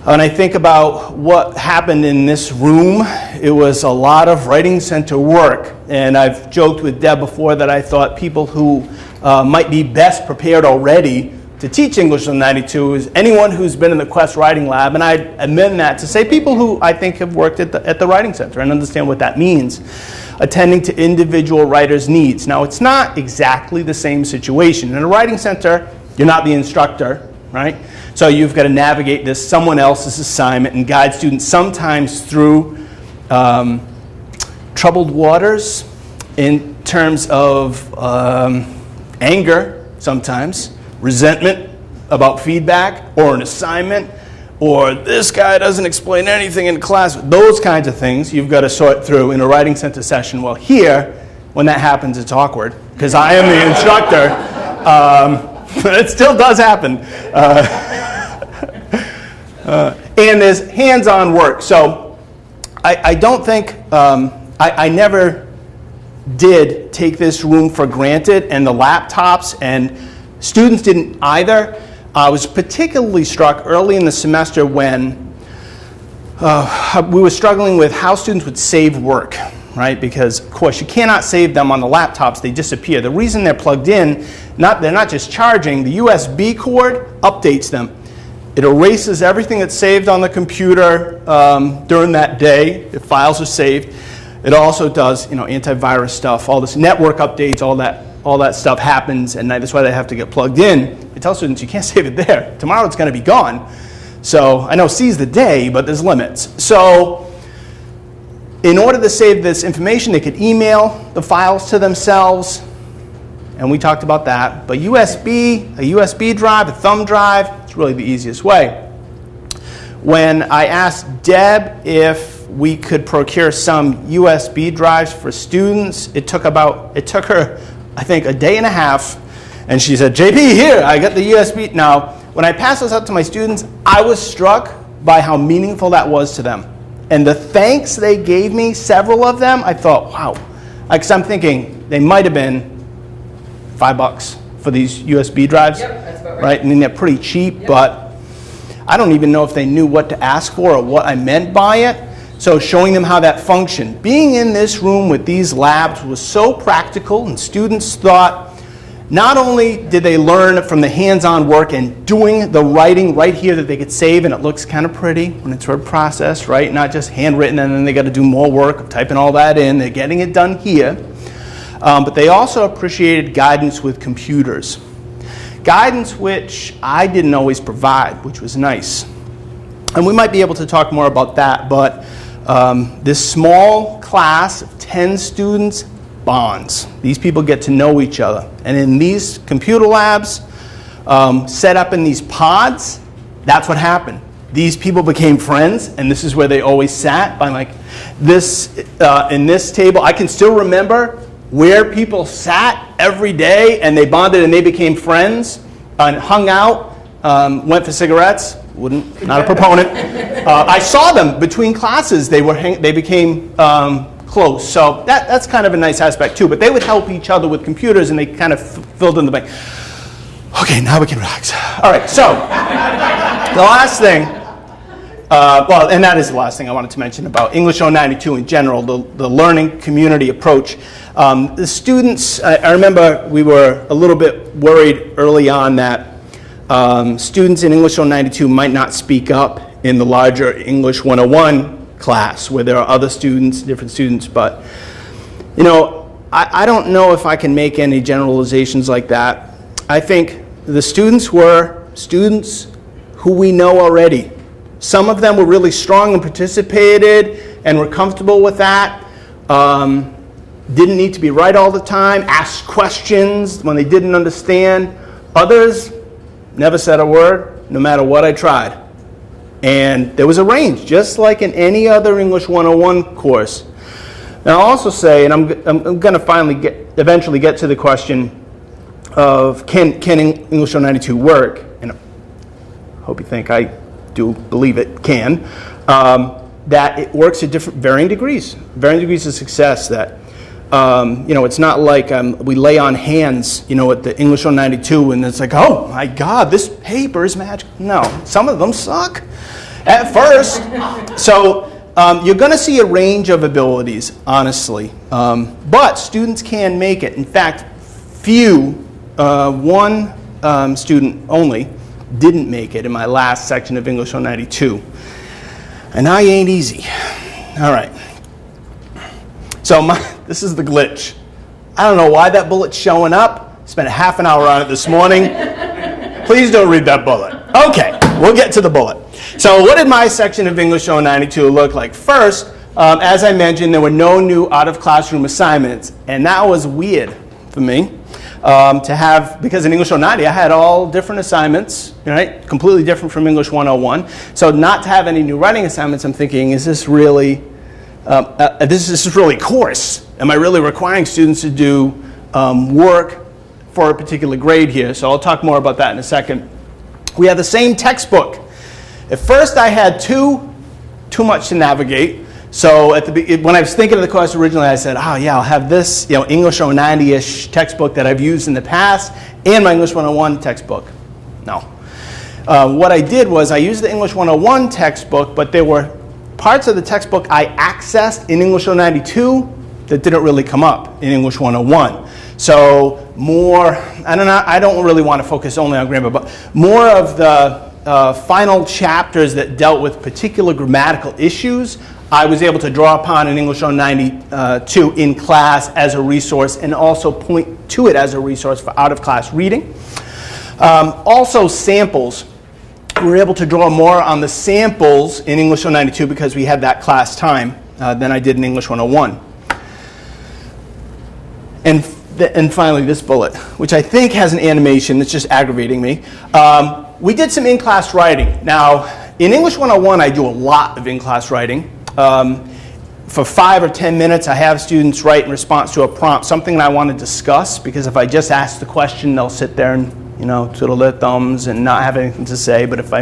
when I think about what happened in this room, it was a lot of writing center work. And I've joked with Deb before that I thought people who uh, might be best prepared already to teach English 192 is anyone who's been in the Quest Writing Lab, and I amend that to say people who I think have worked at the, at the Writing Center and understand what that means, attending to individual writers' needs. Now, it's not exactly the same situation. In a Writing Center, you're not the instructor, right? So you've got to navigate this someone else's assignment and guide students sometimes through um, troubled waters in terms of um, anger sometimes, resentment about feedback or an assignment, or this guy doesn't explain anything in class. Those kinds of things you've got to sort through in a writing center session. Well, here, when that happens, it's awkward because I am the instructor. Um, it still does happen. Uh, uh, and there's hands on work. So I, I don't think, um, I, I never did take this room for granted and the laptops and students didn't either. I was particularly struck early in the semester when uh, we were struggling with how students would save work, right? Because of course you cannot save them on the laptops, they disappear. The reason they're plugged in, not, they're not just charging, the USB cord updates them. It erases everything that's saved on the computer um, during that day, if files are saved. It also does, you know, antivirus stuff, all this network updates, all that, all that stuff happens, and that's why they have to get plugged in. It tell students you can't save it there. Tomorrow it's going to be gone. So I know seize the day, but there's limits. So in order to save this information, they could email the files to themselves, and we talked about that. But USB, a USB drive, a thumb drive, it's really the easiest way. When I asked Deb if we could procure some USB drives for students, it took about, it took her, I think, a day and a half, and she said, JP, here, I got the USB. Now, when I passed those out to my students, I was struck by how meaningful that was to them. And the thanks they gave me, several of them, I thought, wow. Because I'm thinking they might have been five bucks for these USB drives. Yep, that's about right. Right, I mean, they're pretty cheap, but I don't even know if they knew what to ask for or what I meant by it. So showing them how that functioned. Being in this room with these labs was so practical and students thought not only did they learn from the hands-on work and doing the writing right here that they could save and it looks kind of pretty when it's word processed, right? Not just handwritten and then they got to do more work of typing all that in. They're getting it done here. Um, but they also appreciated guidance with computers. Guidance which I didn't always provide, which was nice. And we might be able to talk more about that, but um, this small class of 10 students bonds. These people get to know each other. And in these computer labs, um, set up in these pods, that's what happened. These people became friends, and this is where they always sat. By like this, uh, in this table, I can still remember where people sat every day, and they bonded and they became friends and hung out, um, went for cigarettes. Wouldn't, not a proponent. Uh, I saw them between classes. They were, they became um, close. So that, that's kind of a nice aspect too. But they would help each other with computers, and they kind of filled in the blank. Okay, now we can relax. All right, so the last thing, uh, well, and that is the last thing I wanted to mention about English 092 in general, the, the learning community approach. Um, the students, I, I remember we were a little bit worried early on that um, students in English 092 might not speak up in the larger English 101 class where there are other students, different students, but you know, I, I don't know if I can make any generalizations like that. I think the students were students who we know already. Some of them were really strong and participated and were comfortable with that. Um, didn't need to be right all the time, asked questions when they didn't understand. Others never said a word, no matter what I tried. And there was a range, just like in any other English 101 course. Now, I'll also say, and I'm, I'm going to finally get, eventually get to the question of can, can English 192 work? And I hope you think I do believe it can. Um, that it works at different, varying degrees, varying degrees of success. That um, you know, it's not like um, we lay on hands, you know, at the English 192 and it's like, oh my God, this paper is magic. No, some of them suck at first. So um, you're going to see a range of abilities, honestly. Um, but students can make it. In fact, few, uh, one um, student only, didn't make it in my last section of English 192. And I ain't easy. All right. So my, this is the glitch. I don't know why that bullet's showing up. Spent half an hour on it this morning. Please don't read that bullet. Okay, we'll get to the bullet. So what did my section of English 092 look like? First, um, as I mentioned, there were no new out-of-classroom assignments, and that was weird for me um, to have, because in English 090 I had all different assignments, right? Completely different from English 101. So not to have any new writing assignments, I'm thinking, is this really um, uh, this, this is really coarse. Am I really requiring students to do um, work for a particular grade here? So I'll talk more about that in a second. We have the same textbook. At first I had too, too much to navigate. So at the, when I was thinking of the course originally, I said, oh yeah, I'll have this you know, English 090-ish textbook that I've used in the past and my English 101 textbook. No. Uh, what I did was I used the English 101 textbook, but there were parts of the textbook I accessed in English 092 that didn't really come up in English 101. So more, I don't, know, I don't really want to focus only on grammar, but more of the uh, final chapters that dealt with particular grammatical issues, I was able to draw upon in English 092 in class as a resource and also point to it as a resource for out-of-class reading. Um, also samples we were able to draw more on the samples in English 192 because we had that class time uh, than I did in English 101. And and finally, this bullet, which I think has an animation that's just aggravating me. Um, we did some in-class writing. Now, in English 101, I do a lot of in-class writing. Um, for five or 10 minutes, I have students write in response to a prompt, something that I want to discuss, because if I just ask the question, they'll sit there and, you know, twiddle their thumbs and not have anything to say. But if I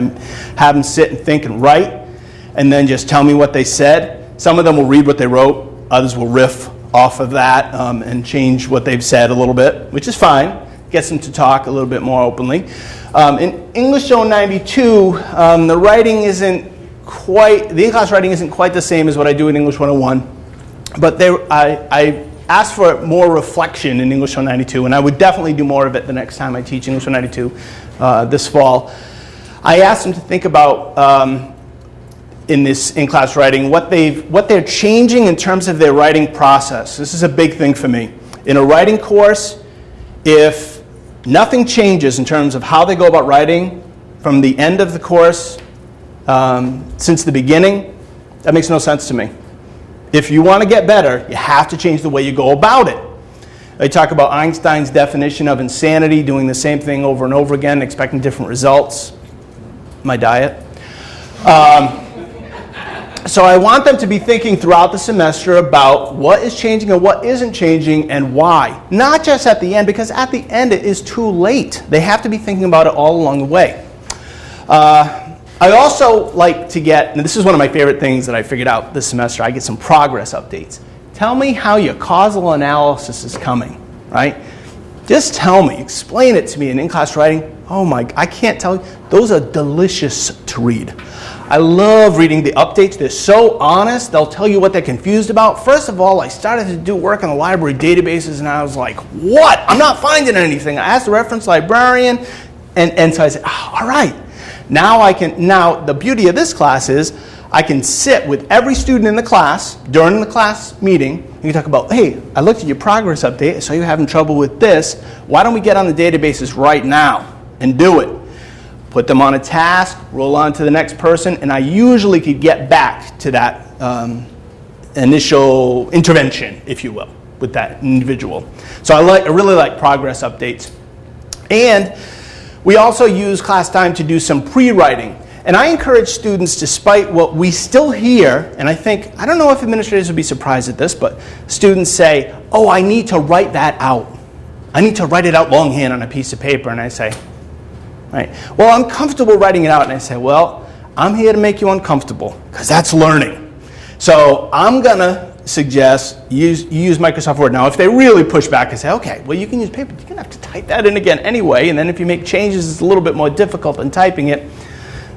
have them sit and think and write, and then just tell me what they said, some of them will read what they wrote, others will riff off of that um, and change what they've said a little bit, which is fine. Gets them to talk a little bit more openly. Um, in English Zone 92, um, the writing isn't quite, the in-class writing isn't quite the same as what I do in English 101, but I, I asked for more reflection in English 192, and I would definitely do more of it the next time I teach English 192 uh, this fall. I asked them to think about um, in this in-class writing, what, they've, what they're changing in terms of their writing process. This is a big thing for me. In a writing course, if nothing changes in terms of how they go about writing from the end of the course um, since the beginning, that makes no sense to me. If you want to get better, you have to change the way you go about it. I talk about Einstein's definition of insanity, doing the same thing over and over again, expecting different results. My diet. Um, so I want them to be thinking throughout the semester about what is changing and what isn't changing and why. Not just at the end, because at the end it is too late. They have to be thinking about it all along the way. Uh, I also like to get, and this is one of my favorite things that I figured out this semester, I get some progress updates. Tell me how your causal analysis is coming, right? Just tell me, explain it to me in in-class writing. Oh my, I can't tell you. Those are delicious to read. I love reading the updates. They're so honest. They'll tell you what they're confused about. First of all, I started to do work on the library databases and I was like, what? I'm not finding anything. I asked the reference librarian and, and so I said, oh, all right. Now I can, now the beauty of this class is I can sit with every student in the class during the class meeting and you talk about, hey, I looked at your progress update. I saw you having trouble with this. Why don't we get on the databases right now and do it? put them on a task, roll on to the next person, and I usually could get back to that um, initial intervention, if you will, with that individual. So I, like, I really like progress updates. And we also use class time to do some pre-writing. And I encourage students, despite what we still hear, and I think, I don't know if administrators would be surprised at this, but students say, oh, I need to write that out. I need to write it out longhand on a piece of paper. And I say, Right? Well, I'm comfortable writing it out, and I say, well, I'm here to make you uncomfortable because that's learning. So I'm going to suggest use, use Microsoft Word. Now, if they really push back and say, okay, well, you can use paper, you're going to have to type that in again anyway, and then if you make changes, it's a little bit more difficult than typing it.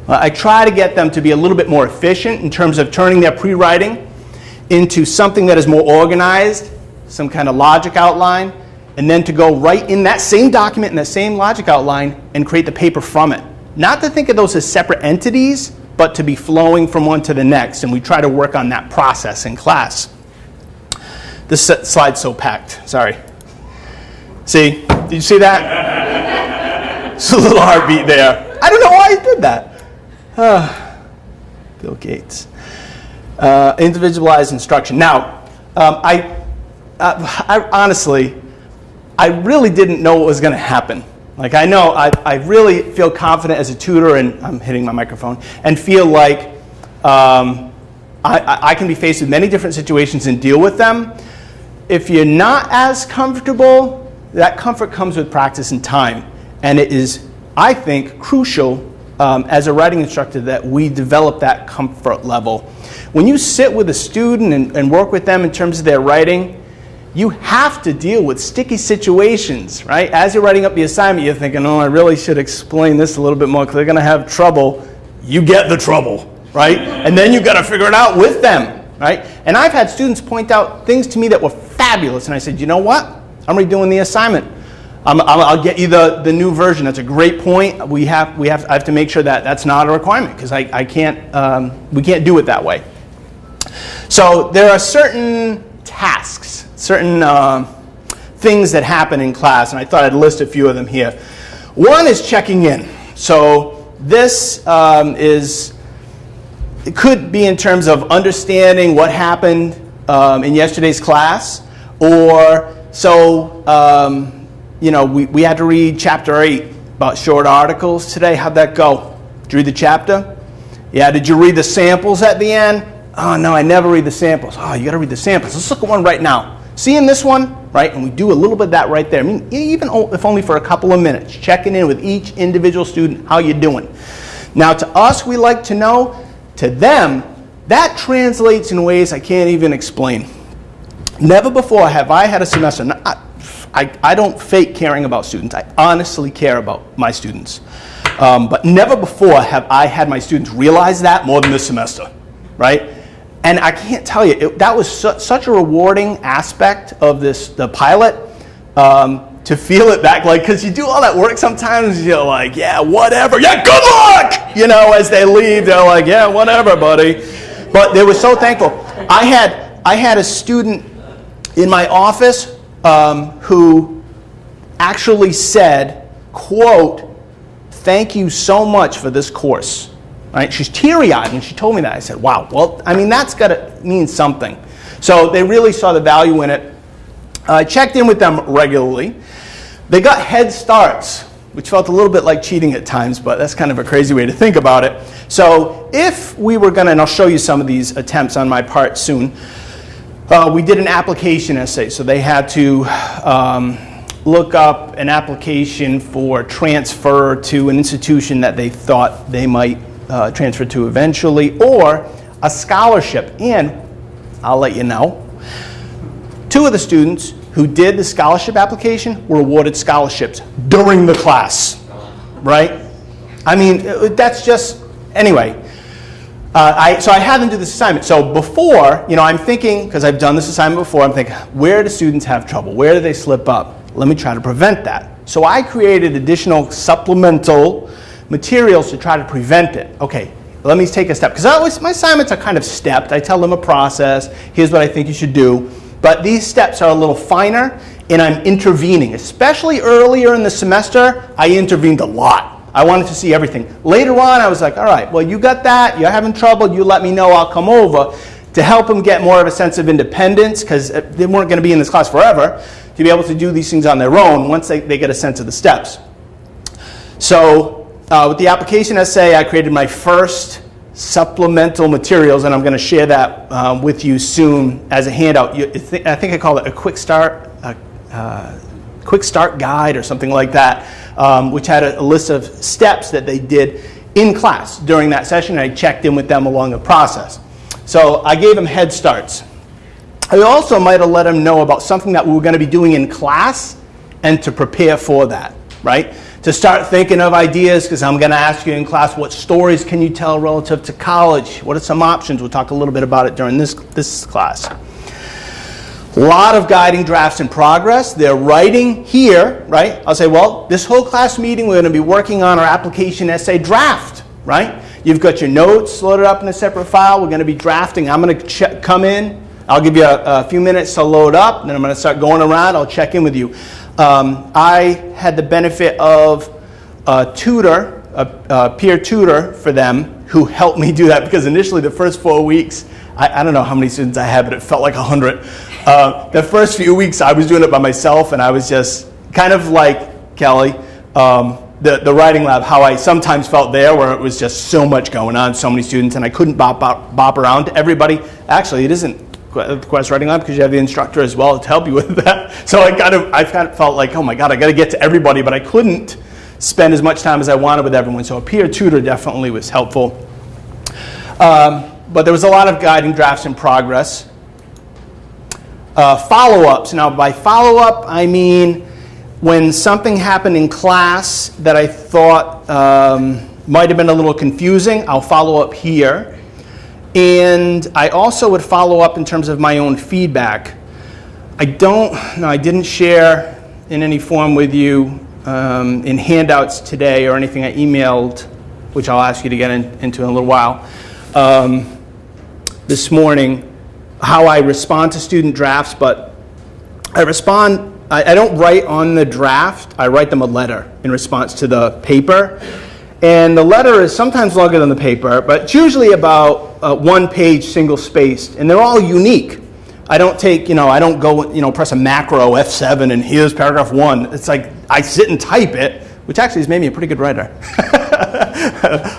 Uh, I try to get them to be a little bit more efficient in terms of turning their pre-writing into something that is more organized, some kind of logic outline, and then to go right in that same document in that same logic outline and create the paper from it. Not to think of those as separate entities, but to be flowing from one to the next. And we try to work on that process in class. This slide's so packed. Sorry. See? Did you see that? it's a little heartbeat there. I don't know why I did that. Uh, Bill Gates. Uh, individualized instruction. Now, um, I, uh, I honestly, I really didn't know what was going to happen. Like I know, I, I really feel confident as a tutor, and I'm hitting my microphone, and feel like um, I, I can be faced with many different situations and deal with them. If you're not as comfortable, that comfort comes with practice and time. And it is, I think, crucial um, as a writing instructor that we develop that comfort level. When you sit with a student and, and work with them in terms of their writing, you have to deal with sticky situations, right? As you're writing up the assignment, you're thinking, oh, I really should explain this a little bit more because they're going to have trouble. You get the trouble, right? And then you've got to figure it out with them, right? And I've had students point out things to me that were fabulous, and I said, you know what? I'm redoing the assignment. Um, I'll get you the, the new version. That's a great point. We have, we have, I have to make sure that that's not a requirement because I, I can't, um, we can't do it that way. So there are certain tasks certain uh, things that happen in class, and I thought I'd list a few of them here. One is checking in. So this um, is, it could be in terms of understanding what happened um, in yesterday's class, or So, um, you know, we, we had to read chapter eight about short articles today. How'd that go? Did you read the chapter? Yeah, did you read the samples at the end? Oh, no, I never read the samples. Oh, you got to read the samples. Let's look at one right now. Seeing this one, right? And we do a little bit of that right there. I mean, even if only for a couple of minutes, checking in with each individual student, how you doing? Now, to us, we like to know. To them, that translates in ways I can't even explain. Never before have I had a semester. I I don't fake caring about students. I honestly care about my students. Um, but never before have I had my students realize that more than this semester, right? And I can't tell you, it, that was su- such a rewarding aspect of this, the pilot, um, to feel it back, like, because you do all that work sometimes, you're like, yeah, whatever, yeah, good luck! You know, as they leave, they're like, yeah, whatever, buddy. But they were so thankful. I had, I had a student in my office um, who actually said, quote, thank you so much for this course. Right? She's teary-eyed and she told me that. I said, wow, well, I mean, that's got to mean something. So they really saw the value in it. I checked in with them regularly. They got head starts, which felt a little bit like cheating at times, but that's kind of a crazy way to think about it. So if we were going to, and I'll show you some of these attempts on my part soon, uh, we did an application essay, so they had to um, look up an application for transfer to an institution that they thought they might uh, transfer to eventually, or a scholarship. And I'll let you know, two of the students who did the scholarship application were awarded scholarships during the class, right? I mean, uh, that's just, anyway. Uh, I, so I had them do this assignment. So before, you know, I'm thinking, because I've done this assignment before, I'm thinking, where do students have trouble? Where do they slip up? Let me try to prevent that. So I created additional supplemental materials to try to prevent it. Okay, let me take a step. Because always my assignments are kind of stepped. I tell them a process. Here's what I think you should do. But these steps are a little finer, and I'm intervening. Especially earlier in the semester, I intervened a lot. I wanted to see everything. Later on, I was like, all right, well, you got that. You're having trouble. You let me know. I'll come over to help them get more of a sense of independence because they weren't going to be in this class forever to be able to do these things on their own once they, they get a sense of the steps. So uh, with the application essay, I created my first supplemental materials, and I'm going to share that um, with you soon as a handout. You, I think I call it a quick start, a, uh, quick start guide or something like that, um, which had a, a list of steps that they did in class during that session. And I checked in with them along the process. So I gave them head starts. I also might have let them know about something that we were going to be doing in class and to prepare for that, right? To start thinking of ideas, because I'm going to ask you in class, what stories can you tell relative to college? What are some options? We'll talk a little bit about it during this, this class. A lot of guiding drafts in progress. They're writing here, right? I'll say, well, this whole class meeting, we're going to be working on our application essay draft, right? You've got your notes loaded up in a separate file. We're going to be drafting. I'm going to come in. I'll give you a, a, few minutes to load up, then I'm going to start going around. I'll check in with you. Um, I had the benefit of a tutor, a, a, peer tutor for them, who helped me do that because initially the first four weeks, I, I don't know how many students I had, but it felt like 100. Uh, the first few weeks I was doing it by myself, and I was just kind of like Kelly. Um, the, the writing lab, how I sometimes felt there, where it was just so much going on, so many students, and I couldn't bop, bop, bop around to everybody. Actually, it isn't the Quest Writing Lab because you have the instructor as well to help you with that. So I kind of, I kind of felt like, oh my God, I got to get to everybody, but I couldn't spend as much time as I wanted with everyone. So a peer tutor definitely was helpful. Um, but there was a lot of guiding drafts in progress. Uh, follow-ups. Now, by follow-up, I mean when something happened in class that I thought um, might have been a little confusing, I'll follow up here. And I also would follow up in terms of my own feedback. I don't, no, I didn't share in any form with you um, in handouts today or anything I emailed, which I'll ask you to get in, into in a little while, um, this morning, how I respond to student drafts, but I respond, I, I don't write on the draft, I write them a letter in response to the paper. And the letter is sometimes longer than the paper, but it's usually about uh, one page, single spaced, and they're all unique. I don't take, you know, I don't go, you know, press a macro F7 and here's paragraph one. It's like I sit and type it, which actually has made me a pretty good writer.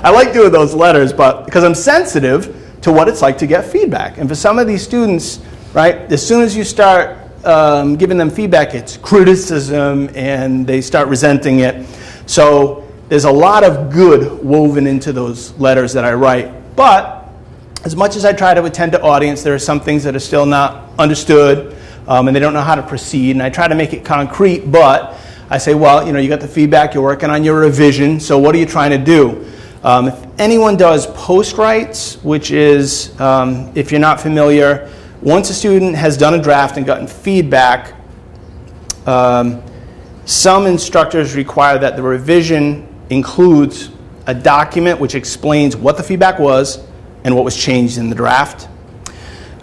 I like doing those letters, but because I'm sensitive to what it's like to get feedback. And for some of these students, right, as soon as you start um, giving them feedback, it's criticism and they start resenting it. So there's a lot of good woven into those letters that I write. But as much as I try to attend to audience, there are some things that are still not understood um, and they don't know how to proceed. And I try to make it concrete, but I say, well, you know, you got the feedback, you're working on your revision, so what are you trying to do? Um, if anyone does post writes, which is, um, if you're not familiar, once a student has done a draft and gotten feedback, um, some instructors require that the revision includes a document which explains what the feedback was and what was changed in the draft.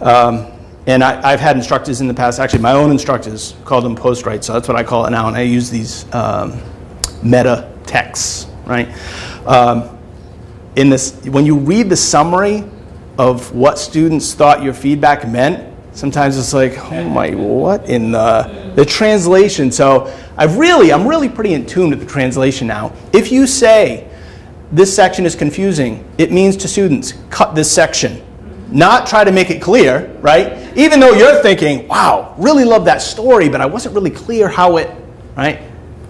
Um, and I, have had instructors in the past, actually my own instructors called them post writes, so that's what I call it now, and I use these um, meta texts, right? In this, when you read the summary of what students thought your feedback meant, sometimes it's like, oh my, what in the, the translation. So I've really, I'm really pretty in tune with the translation now. If you say this section is confusing, it means to students, cut this section. Not try to make it clear, right? Even though you're thinking, wow, really love that story, but I wasn't really clear how it, right?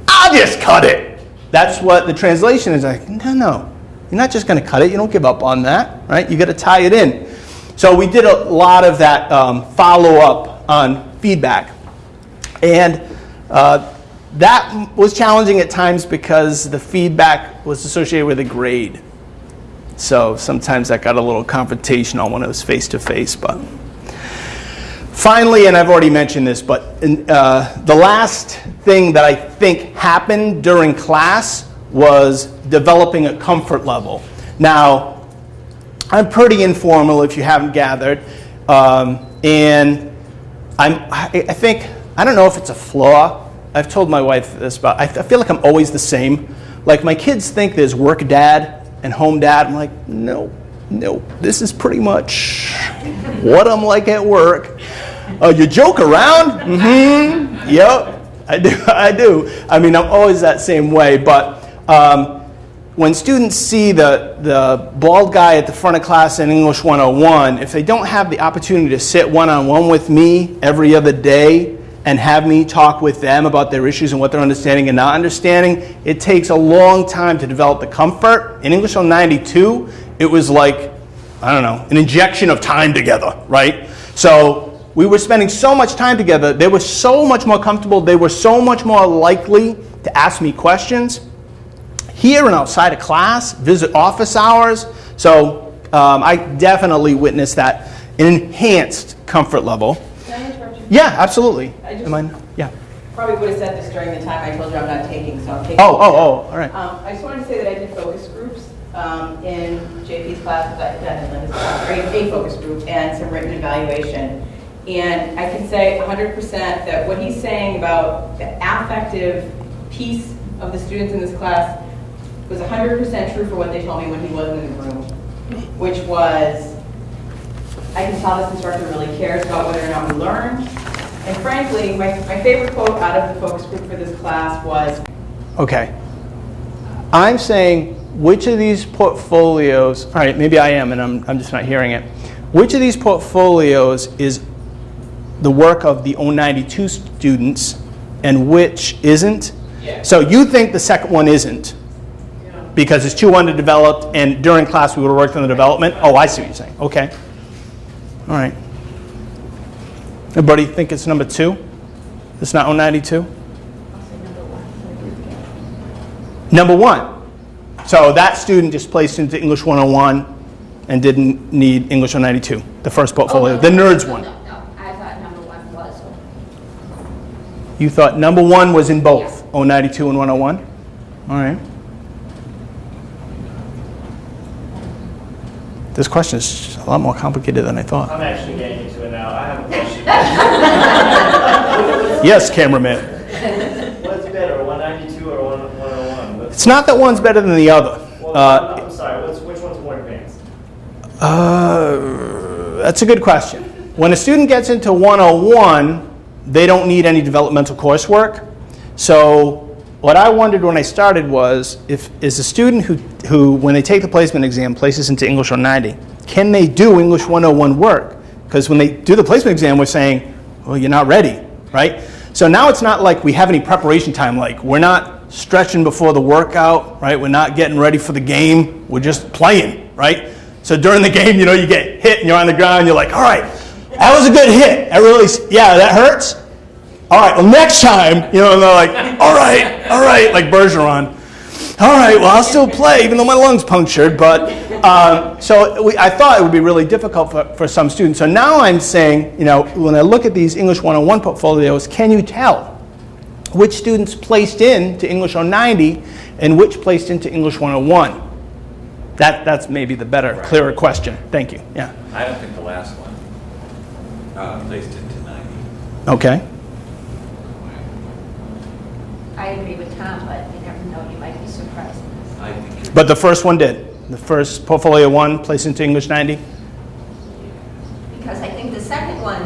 I'll just cut it. That's what the translation is like, no, no. You're not just going to cut it. You don't give up on that, right? You got to tie it in. So we did a lot of that um, follow up on feedback. And uh, that was challenging at times because the feedback was associated with a grade. So sometimes that got a little confrontational when it was face to face. But finally, and I've already mentioned this, but in, uh, the last thing that I think happened during class was developing a comfort level. Now, I'm pretty informal if you haven't gathered. Um, and I'm, I I think, I don't know if it's a flaw. I've told my wife this, but I, I feel like I'm always the same. Like my kids think there's work dad and home dad. I'm like, no, no, this is pretty much what I'm like at work. Uh, you joke around? Mm-hmm. Yep, I do. I do. I mean, I'm always that same way. But um, when students see the, the bald guy at the front of class in English 101, if they don't have the opportunity to sit one on one with me every other day and have me talk with them about their issues and what they're understanding and not understanding, it takes a long time to develop the comfort. In English 192, it was like, I don't know, an injection of time together, right? So we were spending so much time together, they were so much more comfortable, they were so much more likely to ask me questions here and outside of class, visit office hours. So um, I definitely witnessed that an enhanced comfort level. Can I interrupt you? Yeah, absolutely. I just- Am I- yeah. Probably would have said this during the time I told you I'm not taking, so I'm taking. Oh, it oh, oh, all right. Um, I just wanted to say that I did focus groups um, in JP's class, but not in Linda's class, or a focus group, and some written evaluation. And I can say 100% that what he's saying about the affective piece of the students in this class was 100% true for what they told me when he wasn't in the room, which was, I can tell this instructor really cares about whether or not we learn. And frankly, my, my favorite quote out of the focus group for this class was, Okay. I'm saying which of these portfolios, all right, maybe I am and I'm, I'm just not hearing it. Which of these portfolios is the work of the 092 students and which isn't? Yeah. So you think the second one isn't because it's too underdeveloped and during class we would have worked on the development? Oh, I see what you're saying. Okay. All right. Everybody think it's number two? It's not 092? Number one. So that student just placed into English 101 and didn't need English 192, the first portfolio, oh, the nerds one. No, no, I thought number one was. You thought number one was in both, 092 and 101? All right. This question is a lot more complicated than I thought. I'm actually getting into it now. I have a question. Yes, cameraman. What's better, 192 or 101? What's- It's not that one's better than the other. Well, Uh, I'm sorry, what's, which one's more advanced? uh, that's a good question. when a student gets into 101, they don't need any developmental coursework. So what I wondered when I started was, if is a student who, who when they take the placement exam, places into English 190, can they do English 101 work? Because when they do the placement exam, we're saying, well, you're not ready, right? So now it's not like we have any preparation time, like we're not stretching before the workout, right? We're not getting ready for the game, we're just playing, right? So during the game, you know, you get hit and you're on the ground, you're like, all right, that was a good hit. That really, yeah, that hurts. All right, well, next time, you know, and they're like, all right, all right, like Bergeron. All right, well, I'll still play, even though my lung's punctured. But um, so we, I thought it would be really difficult for, for some students. So now I'm saying, you know, when I look at these English 101 portfolios, can you tell which students placed into English 090 and which placed into English 101? That, that's maybe the better, clearer question. Thank you. Yeah. I don't think the last one uh, placed into 90. Okay. I agree with Tom, but you never know, you might be surprised. I think But the first one did. The first portfolio one placed into English 90. Because I think the second one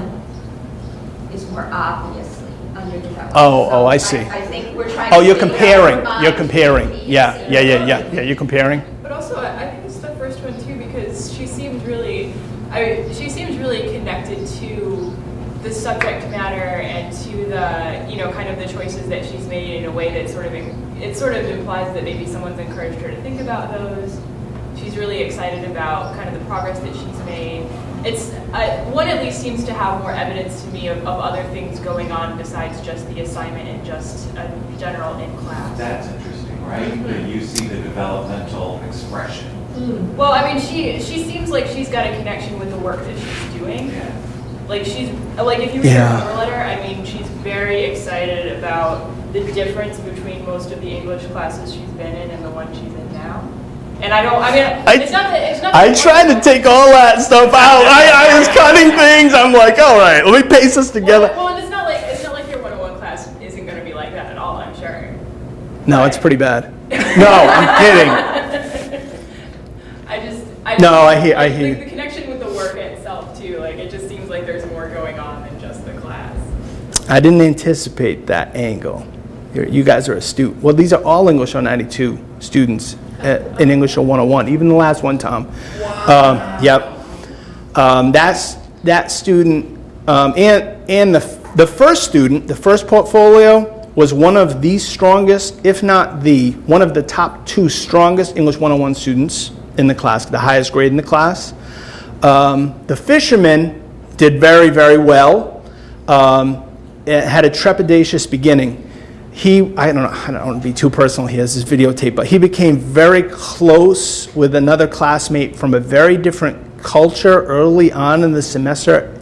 is more obviously underdeveloped. Oh, oh, So oh, I see. I think we're trying. Oh, to you're figure out comparing. what You're comparing. should be, Yeah, you yeah, yeah, yeah. Yeah, you're comparing. But also, I I think it's the first one too because she seemed really, I, she seems really connected to the subject matter and to the, you know, kind of the choices that she's made in a way that sort of, it sort of implies that maybe someone's encouraged her to think about those. She's really excited about kind of the progress that she's made. It's, uh, one at least seems to have more evidence to me of, of other things going on besides just the assignment and just a general in class. That's interesting, right? That you see the developmental expression. Well, I mean, she she seems like she's got a connection with the work that she's doing. Yeah. Like she's like if you read Yeah. her cover letter, I mean, she's very excited about the difference between most of the English classes she's been in and the one she's in now. And I don't. I mean, I- it's not that it's not. I tried to take all that stuff out. I, I was cutting things. I'm like, all right, let me paste this together. Well, well, and it's not like it's not like your 101 class isn't going to be like that at all. I'm sure. No, it's pretty bad. No, I'm kidding. I just. I No, I hear- I hear The, the connection with the work itself too. Like it just seems like there's more going on than just the class. I didn't anticipate that angle. You're- You guys are astute. Well, these are all English on 092 students uh, in English on 101, even the last one, Tom. Um, Yep. Um, That's, that student, um, and, and the, the first student, the first portfolio was one of the strongest, if not the, one of the top two strongest English 101 students in the class, the highest grade in the class. Um, the fisherman did very, very well. Um, it had a trepidatious beginning. He, I don't know, I don't want to be too personal here, this is videotape, but he became very close with another classmate from a very different culture early on in the semester.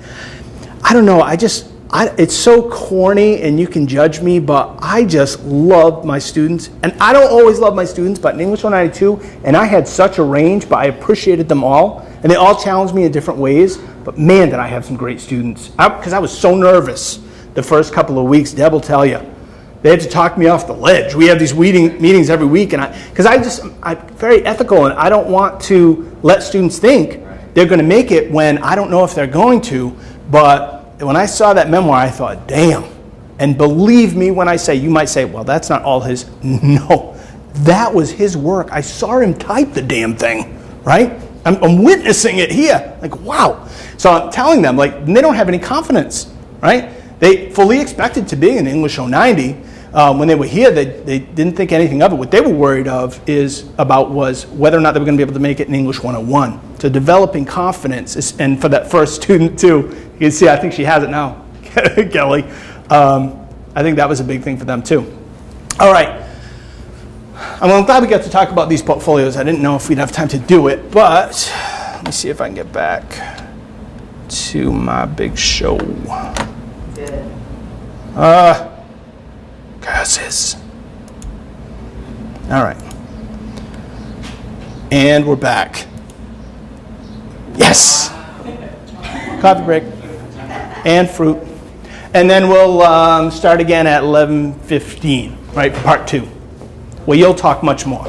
I don't know, I just, I, it's so corny and you can judge me, but I just love my students. And I don't always love my students, but in English 192, and I had such a range, but I appreciated them all. And they all challenged me in different ways. But man, did I have some great students. Because I, was so nervous the first couple of weeks, Deb will tell you. They had to talk me off the ledge. We have these meeting, meetings every week, and I, because I just, I'm very ethical, and I don't want to let students think they're going to make it when I don't know if they're going to. But when I saw that memoir, I thought, damn. And believe me when I say, you might say, well, that's not all his. No, that was his work. I saw him type the damn thing, right? I'm, I'm witnessing it here. Like, wow. So I'm telling them, like, they don't have any confidence, right? They fully expected to be in English 090. Um, when they were here, they, they didn't think anything of it. What they were worried of is about was whether or not they were going to be able to make it in English 101. So developing confidence, is, and for that first student too, you can see, I think she has it now, Kelly. Um, I think that was a big thing for them too. All right. I'm I'm glad we got to talk about these portfolios. I didn't know if we'd have time to do it, but let me see if I can get back to my big show. Uh, curses. All right. And we're back. Yes. Coffee break. And fruit. And then we'll um, start again at 11:15, right, part two. Well, you'll talk much more.